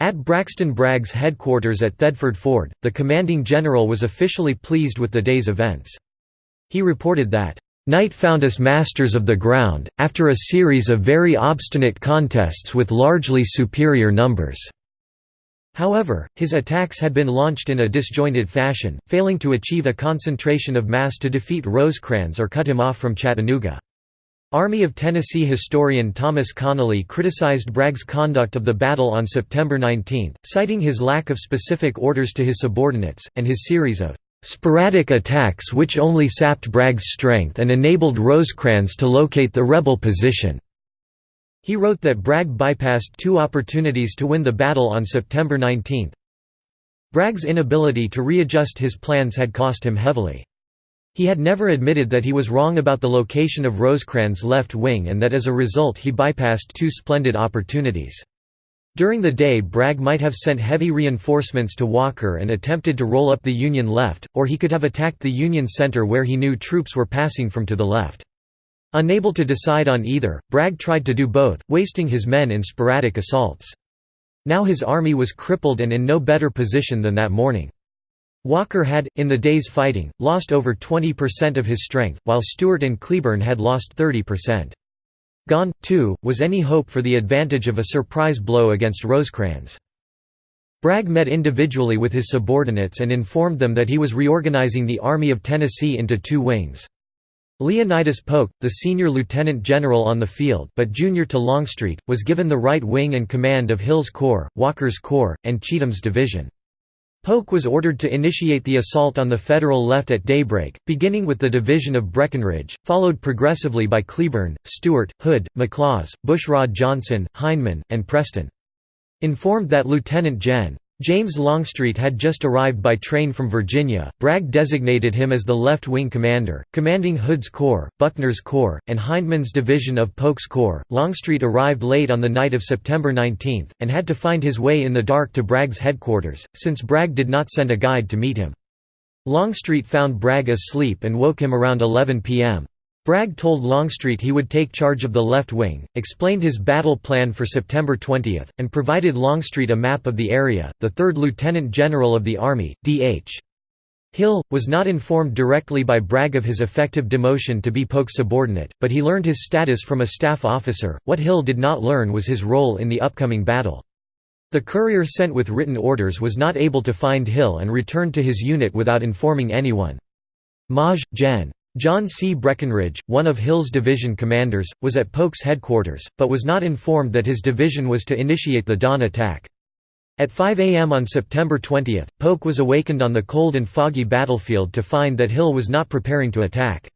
At Braxton Bragg's headquarters at Thedford Ford, the commanding general was officially pleased with the day's events. He reported that, "...night found us masters of the ground, after a series of very obstinate contests with largely superior numbers." However, his attacks had been launched in a disjointed fashion, failing to achieve a concentration of mass to defeat Rosecrans or cut him off from Chattanooga. Army of Tennessee historian Thomas Connelly criticized Bragg's conduct of the battle on September 19, citing his lack of specific orders to his subordinates, and his series of "...sporadic attacks which only sapped Bragg's strength and enabled Rosecrans to locate the rebel position." He wrote that Bragg bypassed two opportunities to win the battle on September 19. Bragg's inability to readjust his plans had cost him heavily. He had never admitted that he was wrong about the location of Rosecrans' left wing and that as a result he bypassed two splendid opportunities. During the day Bragg might have sent heavy reinforcements to Walker and attempted to roll up the Union left, or he could have attacked the Union center where he knew troops were passing from to the left. Unable to decide on either, Bragg tried to do both, wasting his men in sporadic assaults. Now his army was crippled and in no better position than that morning. Walker had, in the day's fighting, lost over 20% of his strength, while Stewart and Cleburne had lost 30%. Gone, too, was any hope for the advantage of a surprise blow against Rosecrans. Bragg met individually with his subordinates and informed them that he was reorganizing the Army of Tennessee into two wings. Leonidas Polk, the senior lieutenant general on the field but junior to Longstreet, was given the right wing and command of Hill's Corps, Walker's Corps, and Cheatham's division. Polk was ordered to initiate the assault on the Federal left at daybreak, beginning with the division of Breckinridge, followed progressively by Cleburne, Stewart, Hood, McLaws, Bushrod Johnson, Hindman, and Preston. Informed that Lieutenant Gen. James Longstreet had just arrived by train from Virginia. Bragg designated him as the left wing commander, commanding Hood's Corps, Buckner's Corps, and Hindman's division of Polk's Corps. Longstreet arrived late on the night of September 19, and had to find his way in the dark to Bragg's headquarters, since Bragg did not send a guide to meet him. Longstreet found Bragg asleep and woke him around 11 p.m. Bragg told Longstreet he would take charge of the left wing, explained his battle plan for September 20, and provided Longstreet a map of the area. The 3rd Lieutenant General of the Army, D.H. Hill, was not informed directly by Bragg of his effective demotion to be Polk's subordinate, but he learned his status from a staff officer. What Hill did not learn was his role in the upcoming battle. The courier sent with written orders was not able to find Hill and returned to his unit without informing anyone. Maj. Gen. John C. Breckinridge, one of Hill's division commanders, was at Polk's headquarters, but was not informed that his division was to initiate the dawn attack. At 5 a.m. on September 20, Polk was awakened on the cold and foggy battlefield to find that Hill was not preparing to attack.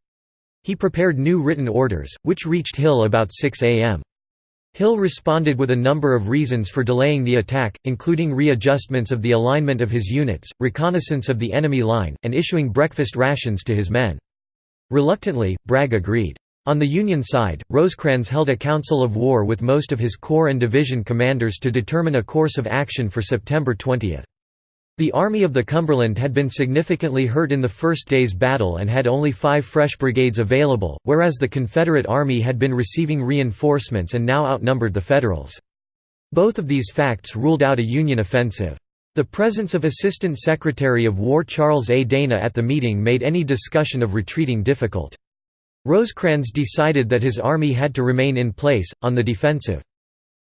He prepared new written orders, which reached Hill about 6 a.m. Hill responded with a number of reasons for delaying the attack, including readjustments of the alignment of his units, reconnaissance of the enemy line, and issuing breakfast rations to his men. Reluctantly, Bragg agreed. On the Union side, Rosecrans held a council of war with most of his corps and division commanders to determine a course of action for September 20. The Army of the Cumberland had been significantly hurt in the first day's battle and had only five fresh brigades available, whereas the Confederate Army had been receiving reinforcements and now outnumbered the Federals. Both of these facts ruled out a Union offensive. The presence of Assistant Secretary of War Charles A. Dana at the meeting made any discussion of retreating difficult. Rosecrans decided that his army had to remain in place, on the defensive.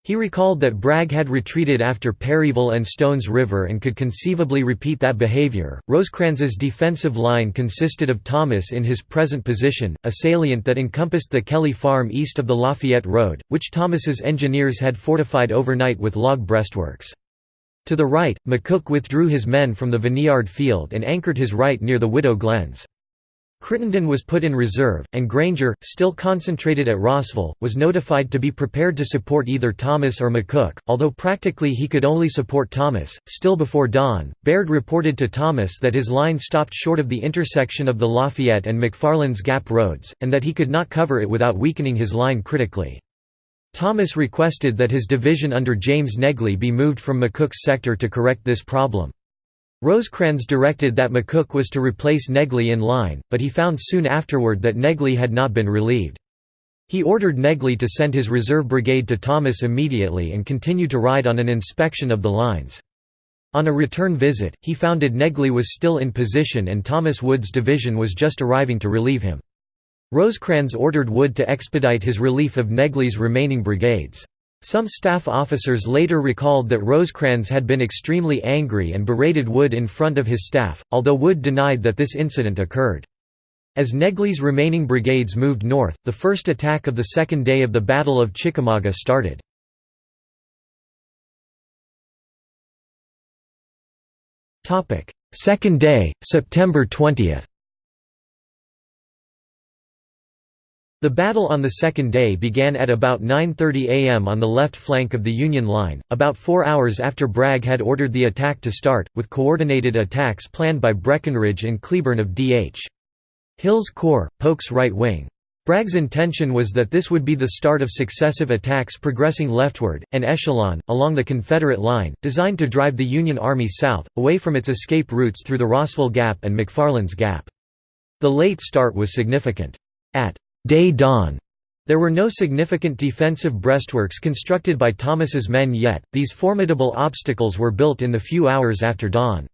He recalled that Bragg had retreated after Perryville and Stones River and could conceivably repeat that behavior. Rosecrans's defensive line consisted of Thomas in his present position, a salient that encompassed the Kelly Farm east of the Lafayette Road, which Thomas's engineers had fortified overnight with log breastworks. To the right, McCook withdrew his men from the Vineyard Field and anchored his right near the Widow Glens. Crittenden was put in reserve, and Granger, still concentrated at Rossville, was notified to be prepared to support either Thomas or McCook, although practically he could only support Thomas. Still before dawn, Baird reported to Thomas that his line stopped short of the intersection of the Lafayette and McFarland's Gap roads, and that he could not cover it without weakening his line critically. Thomas requested that his division under James Negley be moved from McCook's sector to correct this problem. Rosecrans directed that McCook was to replace Negley in line, but he found soon afterward that Negley had not been relieved. He ordered Negley to send his reserve brigade to Thomas immediately and continue to ride on an inspection of the lines. On a return visit, he founded Negley was still in position and Thomas Wood's division was just arriving to relieve him. Rosecrans ordered Wood to expedite his relief of Negley's remaining brigades. Some staff officers later recalled that Rosecrans had been extremely angry and berated Wood in front of his staff, although Wood denied that this incident occurred. As Negley's remaining brigades moved north, the first attack of the second day of the Battle of Chickamauga started. Second day, September 20. The battle on the second day began at about 9.30 am on the left flank of the Union line, about four hours after Bragg had ordered the attack to start, with coordinated attacks planned by Breckinridge and Cleburne of D.H. Hill's Corps, Polk's right wing. Bragg's intention was that this would be the start of successive attacks progressing leftward, an echelon, along the Confederate line, designed to drive the Union Army south, away from its escape routes through the Rossville Gap and McFarland's Gap. The late start was significant. At day dawn, there were no significant defensive breastworks constructed by Thomas's men yet, these formidable obstacles were built in the few hours after dawn.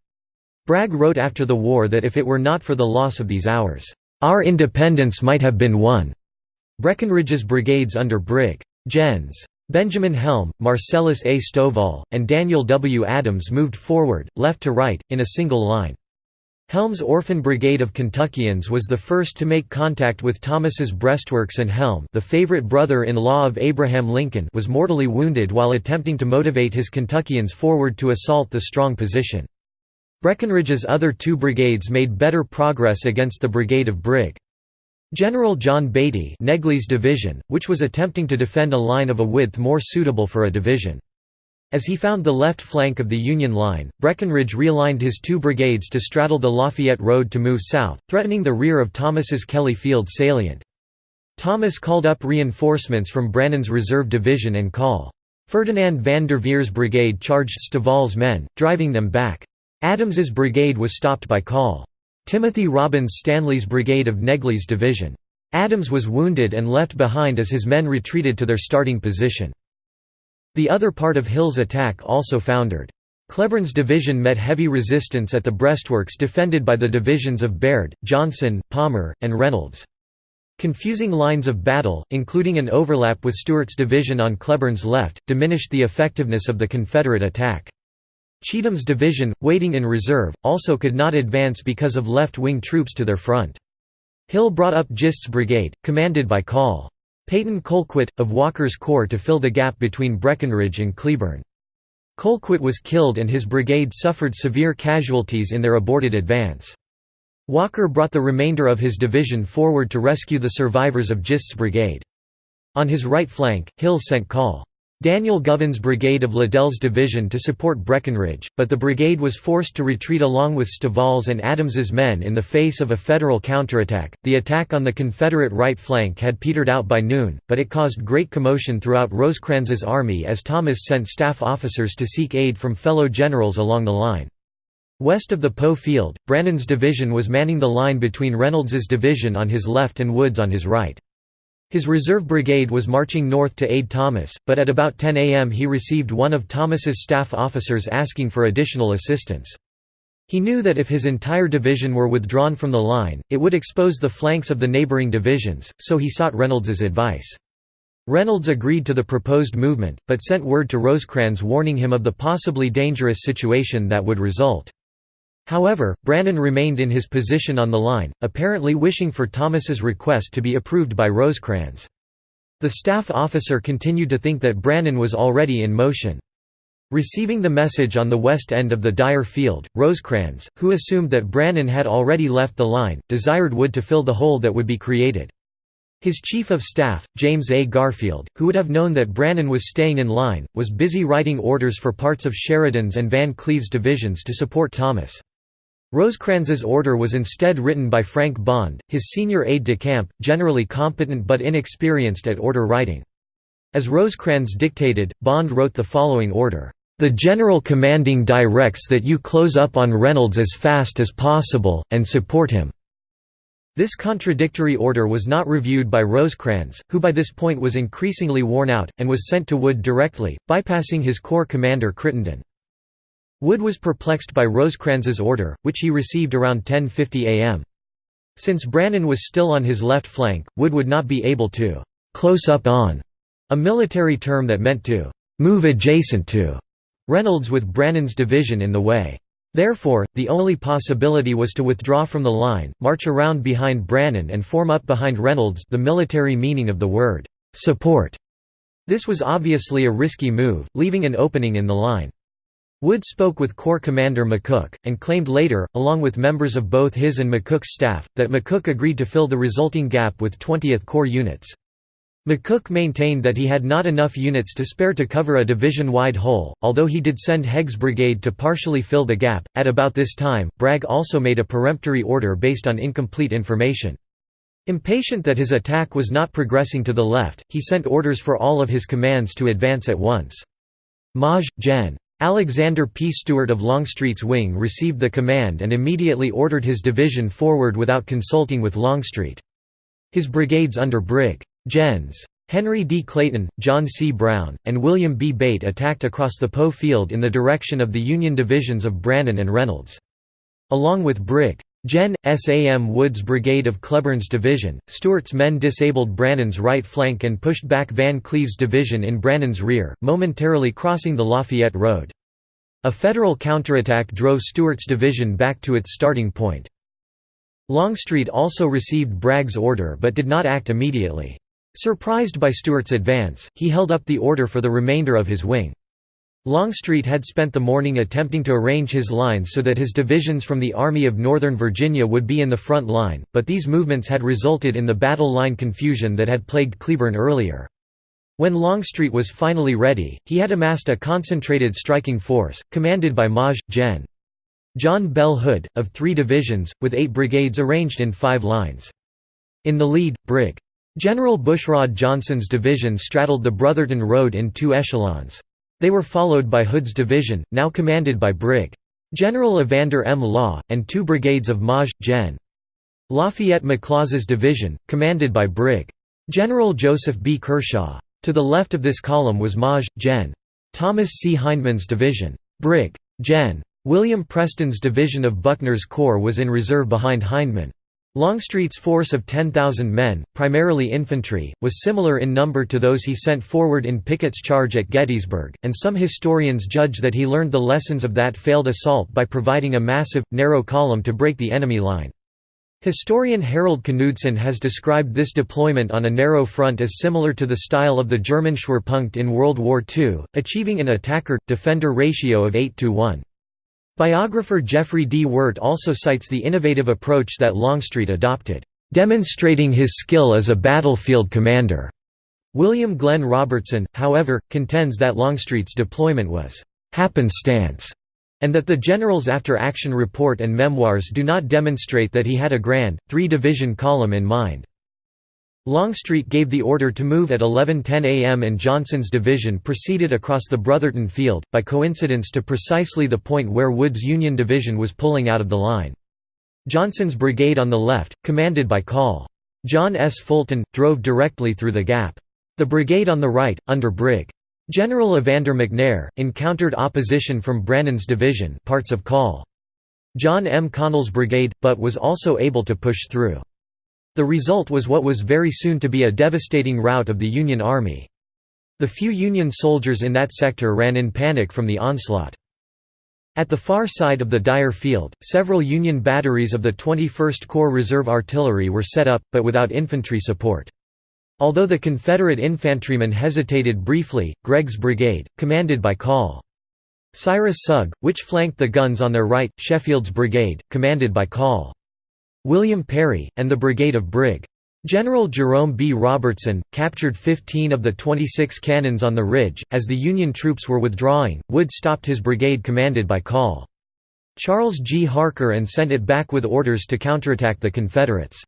Bragg wrote after the war that if it were not for the loss of these hours, our independence might have been won. Breckinridge's brigades under Brig. Gens. Benjamin Helm, Marcellus A. Stovall, and Daniel W. Adams moved forward, left to right, in a single line. Helm's Orphan Brigade of Kentuckians was the first to make contact with Thomas's breastworks and Helm the favorite brother-in-law of Abraham Lincoln was mortally wounded while attempting to motivate his Kentuckians forward to assault the strong position. Breckinridge's other two brigades made better progress against the brigade of Brig. General John Beatty Negley's division, which was attempting to defend a line of a width more suitable for a division. As he found the left flank of the Union line, Breckinridge realigned his two brigades to straddle the Lafayette Road to move south, threatening the rear of Thomas's Kelly Field salient. Thomas called up reinforcements from Brannan's reserve division and Call. Ferdinand Van Derveer's brigade charged Stovall's men, driving them back. Adams's brigade was stopped by Call. Timothy Robbins Stanley's brigade of Negley's division. Adams was wounded and left behind as his men retreated to their starting position. The other part of Hill's attack also foundered. Cleburne's division met heavy resistance at the breastworks defended by the divisions of Baird, Johnson, Palmer, and Reynolds. Confusing lines of battle, including an overlap with Stewart's division on Cleburne's left, diminished the effectiveness of the Confederate attack. Cheatham's division, waiting in reserve, also could not advance because of left-wing troops to their front. Hill brought up Gist's brigade, commanded by Col. Peyton Colquitt, of Walker's corps to fill the gap between Breckinridge and Cleburne. Colquitt was killed and his brigade suffered severe casualties in their aborted advance. Walker brought the remainder of his division forward to rescue the survivors of Gist's brigade. On his right flank, Hill sent Col. Daniel Govan's brigade of Liddell's division to support Breckinridge, but the brigade was forced to retreat along with Stovall's and Adams's men in the face of a Federal counterattack. The attack on the Confederate right flank had petered out by noon, but it caused great commotion throughout Rosecrans's army as Thomas sent staff officers to seek aid from fellow generals along the line. West of the Poe Field, Brannan's division was manning the line between Reynolds's division on his left and Wood's on his right. His reserve brigade was marching north to aid Thomas, but at about 10 a.m. he received one of Thomas's staff officers asking for additional assistance. He knew that if his entire division were withdrawn from the line, it would expose the flanks of the neighboring divisions, so he sought Reynolds's advice. Reynolds agreed to the proposed movement, but sent word to Rosecrans warning him of the possibly dangerous situation that would result. However, Brannan remained in his position on the line, apparently wishing for Thomas's request to be approved by Rosecrans. The staff officer continued to think that Brannan was already in motion. Receiving the message on the west end of the Dyer field, Rosecrans, who assumed that Brannan had already left the line, desired Wood to fill the hole that would be created. His chief of staff, James A. Garfield, who would have known that Brannan was staying in line, was busy writing orders for parts of Sheridan's and Van Cleve's divisions to support Thomas. Rosecrans's order was instead written by Frank Bond, his senior aide-de-camp, generally competent but inexperienced at order writing. As Rosecrans dictated, Bond wrote the following order, "...the General Commanding directs that you close up on Reynolds as fast as possible, and support him." This contradictory order was not reviewed by Rosecrans, who by this point was increasingly worn out, and was sent to Wood directly, bypassing his corps commander Crittenden. Wood was perplexed by Rosecrans's order, which he received around 10.50 am. Since Brannan was still on his left flank, Wood would not be able to «close up on» a military term that meant to «move adjacent to» Reynolds with Brannan's division in the way. Therefore, the only possibility was to withdraw from the line, march around behind Brannan and form up behind Reynolds the military meaning of the word «support». This was obviously a risky move, leaving an opening in the line. Wood spoke with Corps Commander McCook, and claimed later, along with members of both his and McCook's staff, that McCook agreed to fill the resulting gap with 20th Corps units. McCook maintained that he had not enough units to spare to cover a division-wide hole, although he did send Heg's brigade to partially fill the gap. At about this time, Bragg also made a peremptory order based on incomplete information. Impatient that his attack was not progressing to the left, he sent orders for all of his commands to advance at once. Maj. Gen. Alexander P. Stewart of Longstreet's wing received the command and immediately ordered his division forward without consulting with Longstreet. His brigades under Brig. Gens. Henry D. Clayton, John C. Brown, and William B. Bate attacked across the Poe field in the direction of the Union divisions of Brannan and Reynolds. Along with Brig. Gen. S.A.M. Wood's brigade of Cleburne's division, Stewart's men disabled Brannan's right flank and pushed back Van Cleve's division in Brannan's rear, momentarily crossing the Lafayette Road. A Federal counterattack drove Stewart's division back to its starting point. Longstreet also received Bragg's order but did not act immediately. Surprised by Stewart's advance, he held up the order for the remainder of his wing. Longstreet had spent the morning attempting to arrange his lines so that his divisions from the Army of Northern Virginia would be in the front line, but these movements had resulted in the battle line confusion that had plagued Cleburne earlier. When Longstreet was finally ready, he had amassed a concentrated striking force, commanded by Maj. Gen. John Bell Hood, of three divisions, with eight brigades arranged in five lines. In the lead, Brig. General Bushrod Johnson's division straddled the Brotherton Road in two echelons. They were followed by Hood's division, now commanded by Brig. General Evander M. Law, and two brigades of Maj. Gen. Lafayette McLaws' division, commanded by Brig. General Joseph B. Kershaw. To the left of this column was Maj. Gen. Thomas C. Hindman's division. Brig. Gen. William Preston's division of Buckner's Corps was in reserve behind Hindman. Longstreet's force of 10,000 men, primarily infantry, was similar in number to those he sent forward in Pickett's charge at Gettysburg, and some historians judge that he learned the lessons of that failed assault by providing a massive, narrow column to break the enemy line. Historian Harold Knudsen has described this deployment on a narrow front as similar to the style of the German Schwerpunkt in World War II, achieving an attacker-defender ratio of 8 to 1. Biographer Jeffrey D. Wert also cites the innovative approach that Longstreet adopted, "...demonstrating his skill as a battlefield commander." William Glenn Robertson, however, contends that Longstreet's deployment was "...happenstance." and that the general's after-action report and memoirs do not demonstrate that he had a grand, three-division column in mind. Longstreet gave the order to move at 11.10 am and Johnson's division proceeded across the Brotherton Field, by coincidence to precisely the point where Wood's Union division was pulling out of the line. Johnson's brigade on the left, commanded by Col. John S. Fulton, drove directly through the gap. The brigade on the right, under Brig. General Evander McNair, encountered opposition from Brannan's division parts of Col. John M. Connell's brigade, but was also able to push through. The result was what was very soon to be a devastating rout of the Union Army. The few Union soldiers in that sector ran in panic from the onslaught. At the far side of the Dyer Field, several Union batteries of the 21st Corps Reserve Artillery were set up, but without infantry support. Although the Confederate infantrymen hesitated briefly, Gregg's brigade, commanded by Col. Cyrus Sugg, which flanked the guns on their right, Sheffield's brigade, commanded by Col. William Perry, and the brigade of Brig. General Jerome B. Robertson, captured 15 of the 26 cannons on the ridge. As the Union troops were withdrawing, Wood stopped his brigade commanded by Col. Charles G. Harker and sent it back with orders to counterattack the Confederates.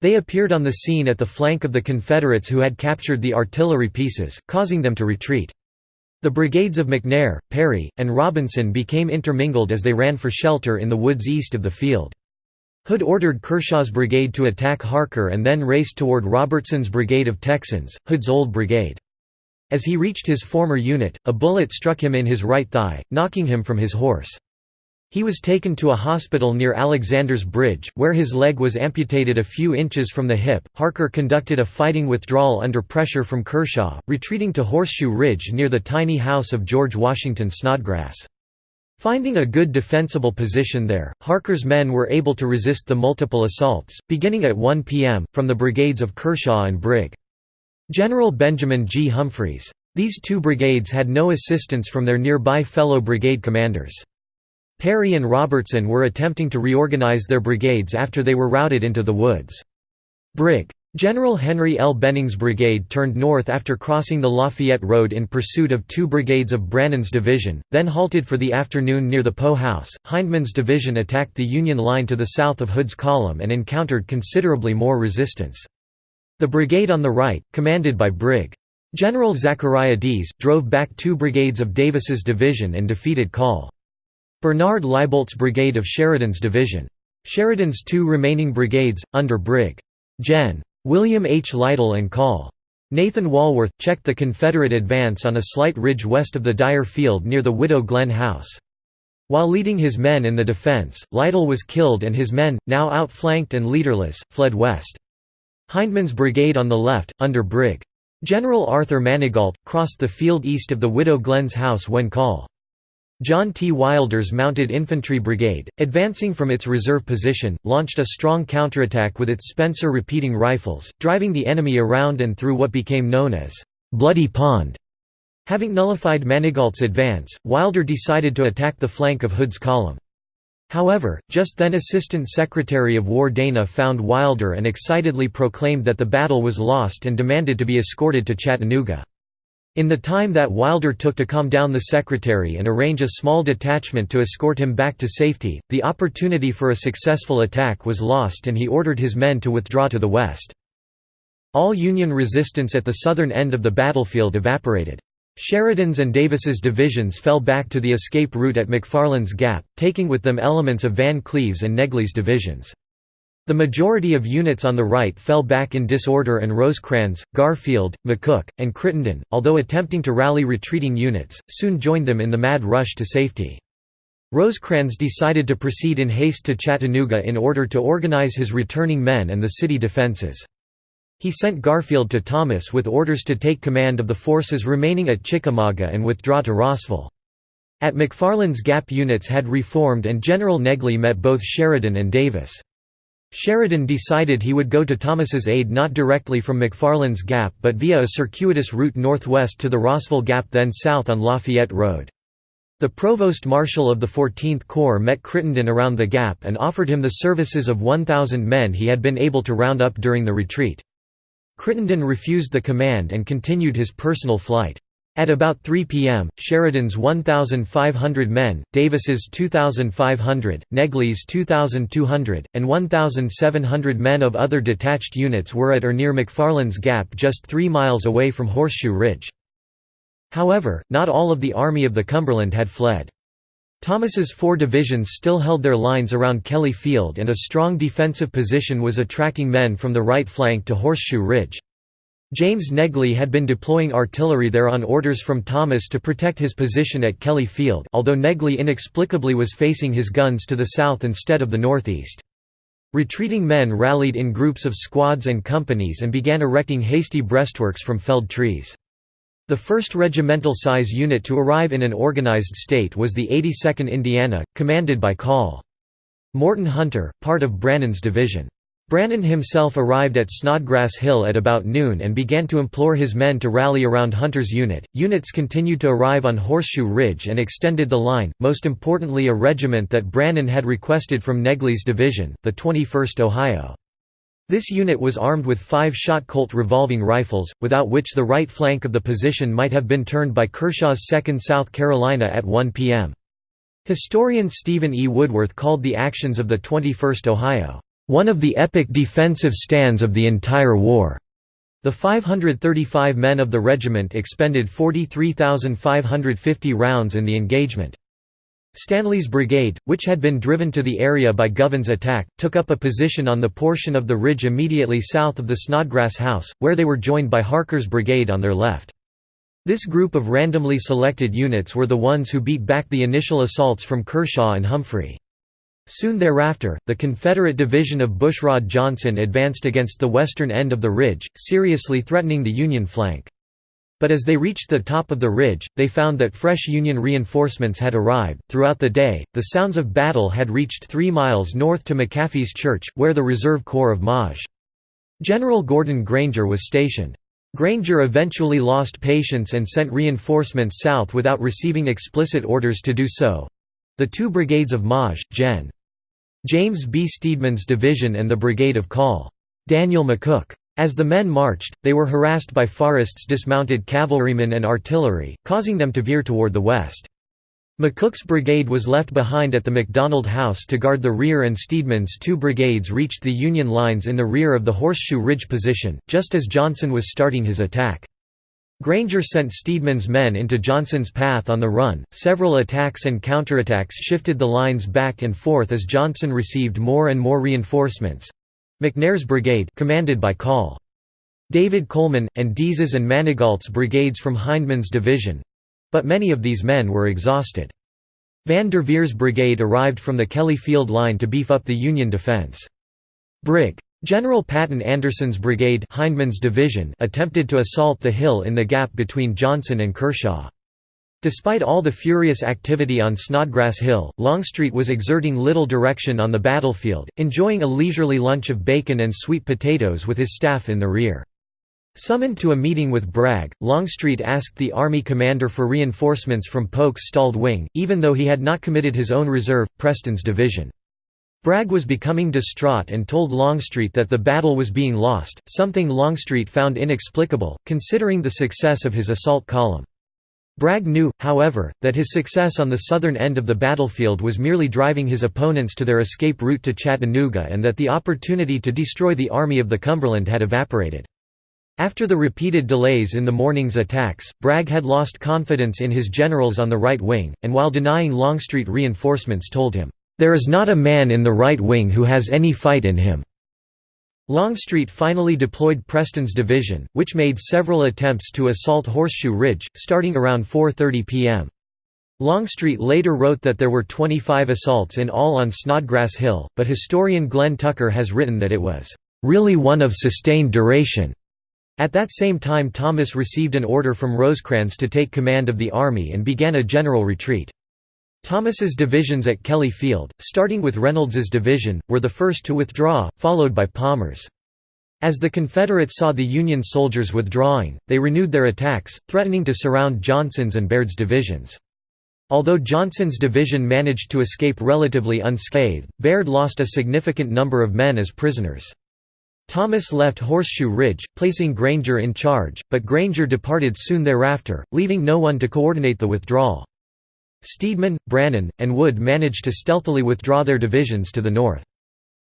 They appeared on the scene at the flank of the Confederates who had captured the artillery pieces, causing them to retreat. The brigades of McNair, Perry, and Robinson became intermingled as they ran for shelter in the woods east of the field. Hood ordered Kershaw's brigade to attack Harker and then raced toward Robertson's brigade of Texans, Hood's old brigade. As he reached his former unit, a bullet struck him in his right thigh, knocking him from his horse. He was taken to a hospital near Alexander's Bridge, where his leg was amputated a few inches from the hip. Harker conducted a fighting withdrawal under pressure from Kershaw, retreating to Horseshoe Ridge near the tiny house of George Washington Snodgrass. Finding a good defensible position there, Harker's men were able to resist the multiple assaults, beginning at 1 p.m., from the brigades of Kershaw and Brig. General Benjamin G. Humphreys. These two brigades had no assistance from their nearby fellow brigade commanders. Perry and Robertson were attempting to reorganize their brigades after they were routed into the woods. Brig. General Henry L. Benning's brigade turned north after crossing the Lafayette Road in pursuit of two brigades of Brannan's division, then halted for the afternoon near the Poe House. Hindman's division attacked the Union line to the south of Hood's column and encountered considerably more resistance. The brigade on the right, commanded by Brig. General Zachariah Deas, drove back two brigades of Davis's division and defeated Col. Bernard Laiboldt's brigade of Sheridan's division. Sheridan's two remaining brigades, under Brig. Gen. William H. Lytle and Col. Nathan Walworth, checked the Confederate advance on a slight ridge west of the Dyer Field near the Widow Glen House. While leading his men in the defense, Lytle was killed and his men, now outflanked and leaderless, fled west. Hindman's brigade on the left, under Brig. General Arthur Manigault, crossed the field east of the Widow Glen's house when Col. John T. Wilder's Mounted Infantry Brigade, advancing from its reserve position, launched a strong counterattack with its Spencer repeating rifles, driving the enemy around and through what became known as Bloody Pond. Having nullified Manigault's advance, Wilder decided to attack the flank of Hood's column. However, just then Assistant Secretary of War Dana found Wilder and excitedly proclaimed that the battle was lost and demanded to be escorted to Chattanooga. In the time that Wilder took to calm down the secretary and arrange a small detachment to escort him back to safety, the opportunity for a successful attack was lost and he ordered his men to withdraw to the west. All Union resistance at the southern end of the battlefield evaporated. Sheridan's and Davis's divisions fell back to the escape route at McFarland's Gap, taking with them elements of Van Cleve's and Negley's divisions. The majority of units on the right fell back in disorder and Rosecrans, Garfield, McCook, and Crittenden, although attempting to rally retreating units, soon joined them in the mad rush to safety. Rosecrans decided to proceed in haste to Chattanooga in order to organize his returning men and the city defenses. He sent Garfield to Thomas with orders to take command of the forces remaining at Chickamauga and withdraw to Rossville. At McFarland's Gap units had reformed and General Negley met both Sheridan and Davis. Sheridan decided he would go to Thomas's aid not directly from McFarland's Gap but via a circuitous route northwest to the Rossville Gap then south on Lafayette Road. The Provost Marshal of the 14th Corps met Crittenden around the Gap and offered him the services of 1,000 men he had been able to round up during the retreat. Crittenden refused the command and continued his personal flight. At about 3 p.m., Sheridan's 1,500 men, Davis's 2,500, Negley's 2,200, and 1,700 men of other detached units were at or near McFarland's Gap just three miles away from Horseshoe Ridge. However, not all of the Army of the Cumberland had fled. Thomas's four divisions still held their lines around Kelly Field and a strong defensive position was attracting men from the right flank to Horseshoe Ridge. James Negley had been deploying artillery there on orders from Thomas to protect his position at Kelly Field although Negley inexplicably was facing his guns to the south instead of the northeast. Retreating men rallied in groups of squads and companies and began erecting hasty breastworks from felled trees. The first regimental-size unit to arrive in an organized state was the 82nd Indiana, commanded by Col. Morton Hunter, part of Brannan's division. Brannan himself arrived at Snodgrass Hill at about noon and began to implore his men to rally around Hunter's unit. Units continued to arrive on Horseshoe Ridge and extended the line, most importantly a regiment that Brannan had requested from Negley's division, the 21st Ohio. This unit was armed with five-shot Colt revolving rifles, without which the right flank of the position might have been turned by Kershaw's 2nd South Carolina at 1 p.m. Historian Stephen E. Woodworth called the actions of the 21st Ohio one of the epic defensive stands of the entire war. The 535 men of the regiment expended 43,550 rounds in the engagement. Stanley's brigade, which had been driven to the area by Govan's attack, took up a position on the portion of the ridge immediately south of the Snodgrass House, where they were joined by Harker's brigade on their left. This group of randomly selected units were the ones who beat back the initial assaults from Kershaw and Humphrey. Soon thereafter, the Confederate division of Bushrod Johnson advanced against the western end of the ridge, seriously threatening the Union flank. But as they reached the top of the ridge, they found that fresh Union reinforcements had arrived. Throughout the day, the sounds of battle had reached three miles north to McAfee's Church, where the Reserve Corps of Maj. General Gordon Granger was stationed. Granger eventually lost patience and sent reinforcements south without receiving explicit orders to do so. The two brigades of Maj. Gen. James B. Steedman's division and the brigade of Col. Daniel McCook. As the men marched, they were harassed by Forrest's dismounted cavalrymen and artillery, causing them to veer toward the west. McCook's brigade was left behind at the McDonald House to guard the rear and Steedman's two brigades reached the Union lines in the rear of the Horseshoe Ridge position, just as Johnson was starting his attack. Granger sent Steedman's men into Johnson's path on the run. Several attacks and counterattacks shifted the lines back and forth as Johnson received more and more reinforcements. McNair's brigade, commanded by Col. David Coleman, and Dease's and Manigault's brigades from Hindman's division, but many of these men were exhausted. Van Derveer's brigade arrived from the Kelly Field line to beef up the Union defense. Brig. General Patton Anderson's brigade Hindman's division attempted to assault the hill in the gap between Johnson and Kershaw. Despite all the furious activity on Snodgrass Hill, Longstreet was exerting little direction on the battlefield, enjoying a leisurely lunch of bacon and sweet potatoes with his staff in the rear. Summoned to a meeting with Bragg, Longstreet asked the Army commander for reinforcements from Polk's stalled wing, even though he had not committed his own reserve, Preston's division. Bragg was becoming distraught and told Longstreet that the battle was being lost, something Longstreet found inexplicable, considering the success of his assault column. Bragg knew, however, that his success on the southern end of the battlefield was merely driving his opponents to their escape route to Chattanooga and that the opportunity to destroy the Army of the Cumberland had evaporated. After the repeated delays in the morning's attacks, Bragg had lost confidence in his generals on the right wing, and while denying Longstreet reinforcements told him, "'There is not a man in the right wing who has any fight in him.'" Longstreet finally deployed Preston's division, which made several attempts to assault Horseshoe Ridge, starting around 4.30 p.m. Longstreet later wrote that there were 25 assaults in all on Snodgrass Hill, but historian Glenn Tucker has written that it was, "...really one of sustained duration." At that same time Thomas received an order from Rosecrans to take command of the army and began a general retreat. Thomas's divisions at Kelly Field, starting with Reynolds's division, were the first to withdraw, followed by Palmer's. As the Confederates saw the Union soldiers withdrawing, they renewed their attacks, threatening to surround Johnson's and Baird's divisions. Although Johnson's division managed to escape relatively unscathed, Baird lost a significant number of men as prisoners. Thomas left Horseshoe Ridge, placing Granger in charge, but Granger departed soon thereafter, leaving no one to coordinate the withdrawal. Steedman, Brannan, and Wood managed to stealthily withdraw their divisions to the north.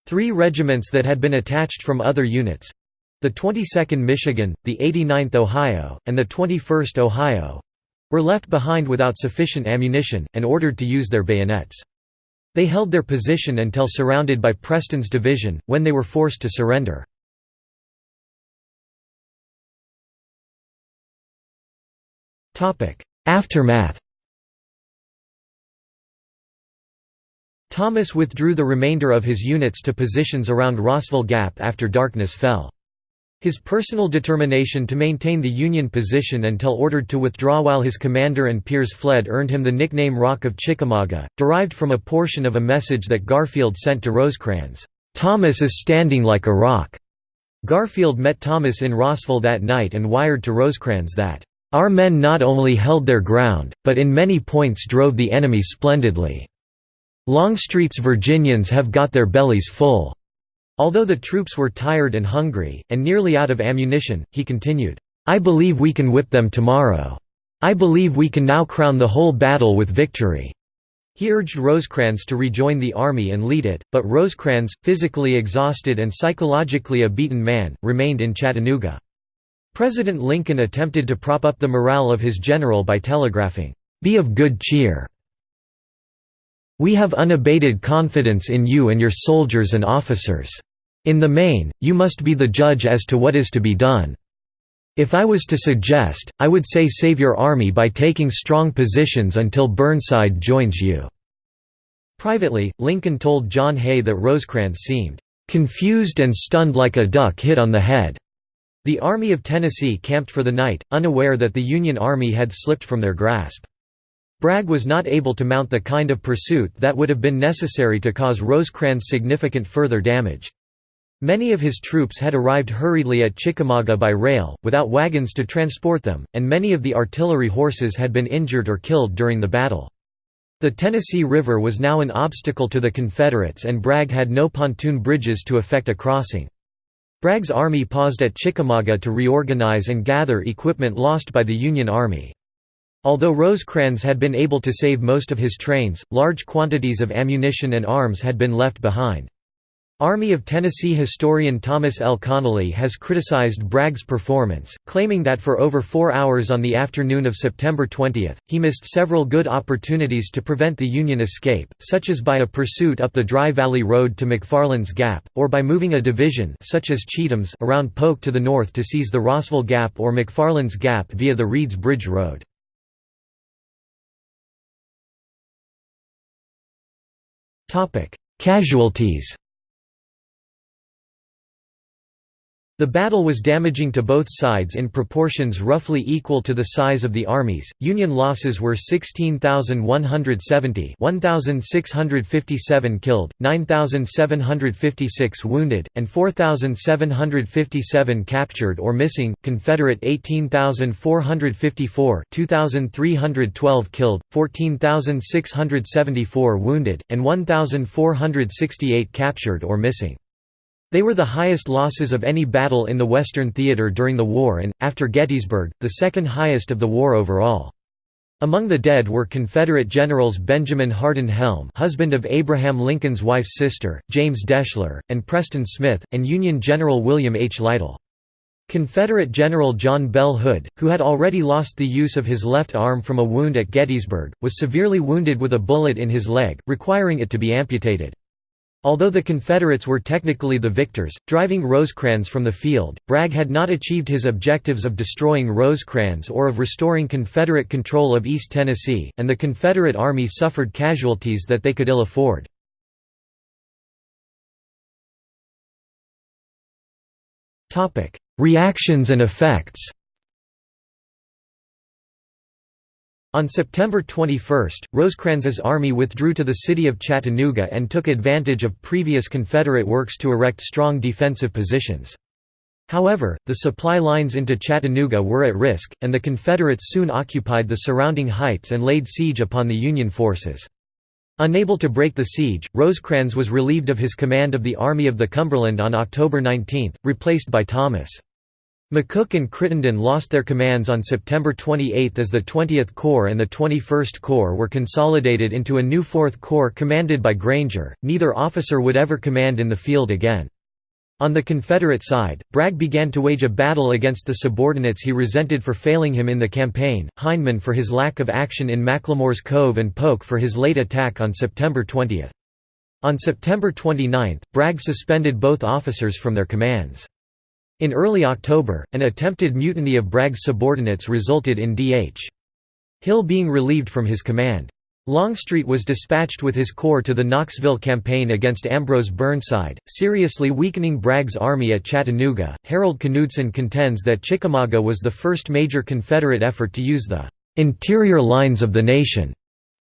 Three regiments that had been attached from other units—the 22nd Michigan, the 89th Ohio, and the 21st Ohio—were left behind without sufficient ammunition, and ordered to use their bayonets. They held their position until surrounded by Preston's division, when they were forced to surrender. Aftermath Thomas withdrew the remainder of his units to positions around Rossville Gap after darkness fell. His personal determination to maintain the Union position until ordered to withdraw while his commander and peers fled earned him the nickname Rock of Chickamauga, derived from a portion of a message that Garfield sent to Rosecrans, "'Thomas is standing like a rock'". Garfield met Thomas in Rossville that night and wired to Rosecrans that, "'Our men not only held their ground, but in many points drove the enemy splendidly. Longstreet's Virginians have got their bellies full.' Although the troops were tired and hungry, and nearly out of ammunition, he continued, "'I believe we can whip them tomorrow. I believe we can now crown the whole battle with victory.' He urged Rosecrans to rejoin the army and lead it, but Rosecrans, physically exhausted and psychologically a beaten man, remained in Chattanooga. President Lincoln attempted to prop up the morale of his general by telegraphing, "'Be of good cheer. We have unabated confidence in you and your soldiers and officers. In the main, you must be the judge as to what is to be done. If I was to suggest, I would say save your army by taking strong positions until Burnside joins you." Privately, Lincoln told John Hay that Rosecrans seemed, "...confused and stunned like a duck hit on the head." The Army of Tennessee camped for the night, unaware that the Union Army had slipped from their grasp. Bragg was not able to mount the kind of pursuit that would have been necessary to cause Rosecrans significant further damage. Many of his troops had arrived hurriedly at Chickamauga by rail, without wagons to transport them, and many of the artillery horses had been injured or killed during the battle. The Tennessee River was now an obstacle to the Confederates and Bragg had no pontoon bridges to effect a crossing. Bragg's army paused at Chickamauga to reorganize and gather equipment lost by the Union Army. Although Rosecrans had been able to save most of his trains, large quantities of ammunition and arms had been left behind. Army of Tennessee historian Thomas L. Connelly has criticized Bragg's performance, claiming that for over four hours on the afternoon of September 20, he missed several good opportunities to prevent the Union escape, such as by a pursuit up the Dry Valley Road to McFarland's Gap, or by moving a division such as Cheatham's around Polk to the north to seize the Rossville Gap or McFarland's Gap via the Reeds Bridge Road. Casualties The battle was damaging to both sides in proportions roughly equal to the size of the armies. Union losses were 16,170, 1,657 killed, 9,756 wounded, and 4,757 captured or missing. Confederate 18,454, 2,312 killed, 14,674 wounded, and 1,468 captured or missing. They were the highest losses of any battle in the Western Theater during the war and, after Gettysburg, the second highest of the war overall. Among the dead were Confederate generals Benjamin Hardin Helm husband of Abraham Lincoln's wife's sister, James Deshler, and Preston Smith, and Union General William H. Lytle. Confederate General John Bell Hood, who had already lost the use of his left arm from a wound at Gettysburg, was severely wounded with a bullet in his leg, requiring it to be amputated. Although the Confederates were technically the victors, driving Rosecrans from the field, Bragg had not achieved his objectives of destroying Rosecrans or of restoring Confederate control of East Tennessee, and the Confederate Army suffered casualties that they could ill afford. Reactions and effects On September 21, Rosecrans's army withdrew to the city of Chattanooga and took advantage of previous Confederate works to erect strong defensive positions. However, the supply lines into Chattanooga were at risk, and the Confederates soon occupied the surrounding heights and laid siege upon the Union forces. Unable to break the siege, Rosecrans was relieved of his command of the Army of the Cumberland on October 19, replaced by Thomas. McCook and Crittenden lost their commands on September 28 as the 20th Corps and the 21st Corps were consolidated into a new 4th Corps commanded by Granger. Neither officer would ever command in the field again. On the Confederate side, Bragg began to wage a battle against the subordinates he resented for failing him in the campaign, Hindman for his lack of action in McLemore's Cove and Polk for his late attack on September 20. On September 29, Bragg suspended both officers from their commands. In early October, an attempted mutiny of Bragg's subordinates resulted in D.H. Hill being relieved from his command. Longstreet was dispatched with his corps to the Knoxville campaign against Ambrose Burnside, seriously weakening Bragg's army at Chattanooga. Harold Knudsen contends that Chickamauga was the first major Confederate effort to use the interior lines of the nation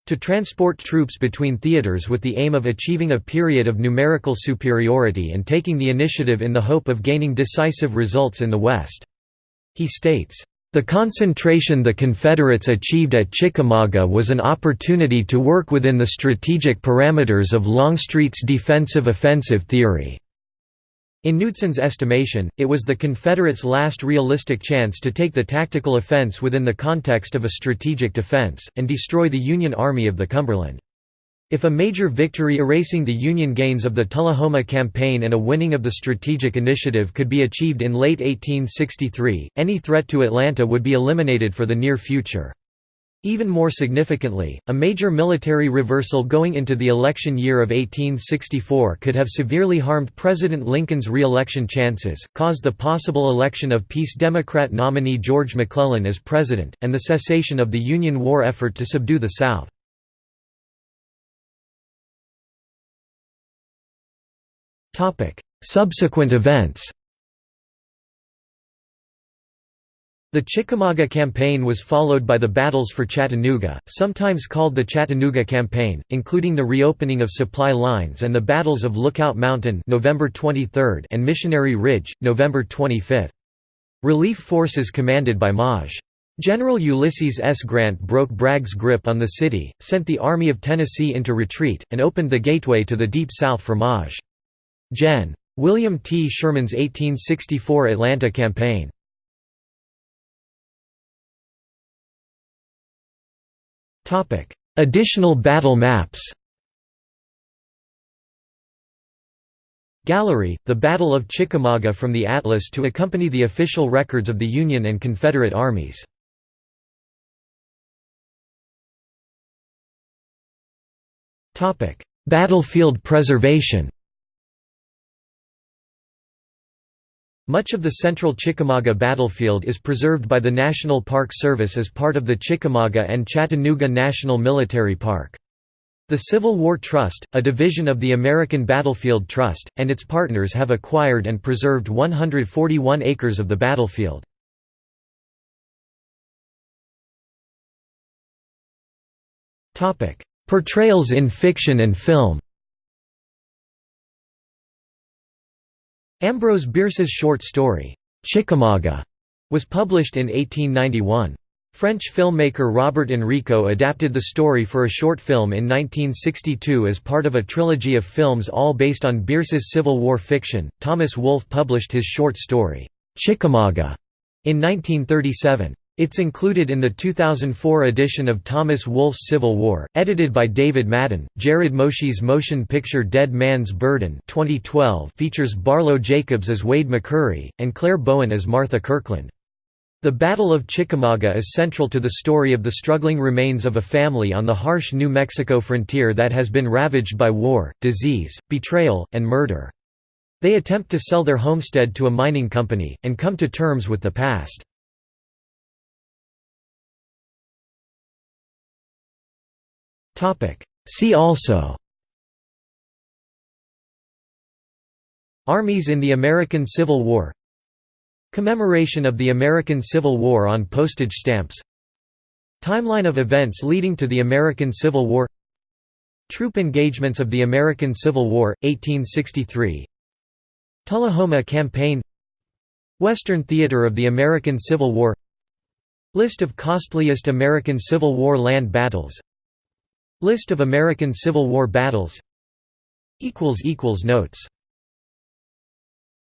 to transport troops between theaters with the aim of achieving a period of numerical superiority and taking the initiative in the hope of gaining decisive results in the West. He states, "...the concentration the Confederates achieved at Chickamauga was an opportunity to work within the strategic parameters of Longstreet's defensive offensive theory." In Knudsen's estimation, it was the Confederates' last realistic chance to take the tactical offense within the context of a strategic defense, and destroy the Union Army of the Cumberland. If a major victory erasing the Union gains of the Tullahoma Campaign and a winning of the Strategic Initiative could be achieved in late 1863, any threat to Atlanta would be eliminated for the near future. Even more significantly, a major military reversal going into the election year of 1864 could have severely harmed President Lincoln's re-election chances, caused the possible election of Peace Democrat nominee George McClellan as president, and the cessation of the Union war effort to subdue the South. Subsequent events The Chickamauga Campaign was followed by the battles for Chattanooga, sometimes called the Chattanooga Campaign, including the reopening of supply lines and the battles of Lookout Mountain November 23 and Missionary Ridge, November 25. Relief forces commanded by Maj. General Ulysses S. Grant broke Bragg's grip on the city, sent the Army of Tennessee into retreat, and opened the gateway to the Deep South for Maj. Gen. William T. Sherman's 1864 Atlanta Campaign Additional battle maps Gallery, the Battle of Chickamauga from the Atlas to accompany the official records of the Union and Confederate armies. Battlefield preservation Much of the central Chickamauga battlefield is preserved by the National Park Service as part of the Chickamauga and Chattanooga National Military Park. The Civil War Trust, a division of the American Battlefield Trust, and its partners have acquired and preserved 141 acres of the battlefield. Portrayals in fiction and film Ambrose Bierce's short story, Chickamauga, was published in 1891. French filmmaker Robert Enrico adapted the story for a short film in 1962 as part of a trilogy of films all based on Bierce's Civil War fiction. Thomas Wolfe published his short story, Chickamauga, in 1937. It's included in the 2004 edition of Thomas Wolfe's Civil War, edited by David Madden. Jared Moshe's motion picture Dead Man's Burden 2012 features Barlow Jacobs as Wade McCurry, and Clare Bowen as Martha Kirkland. The Battle of Chickamauga is central to the story of the struggling remains of a family on the harsh New Mexico frontier that has been ravaged by war, disease, betrayal, and murder. They attempt to sell their homestead to a mining company, and come to terms with the past. See also. Armies in the American Civil War. Commemoration of the American Civil War on postage stamps. Timeline of events leading to the American Civil War. Troop engagements of the American Civil War, 1863 Tullahoma Campaign. Western Theater of the American Civil War. List of costliest American Civil War land battles List of American Civil War battles. Notes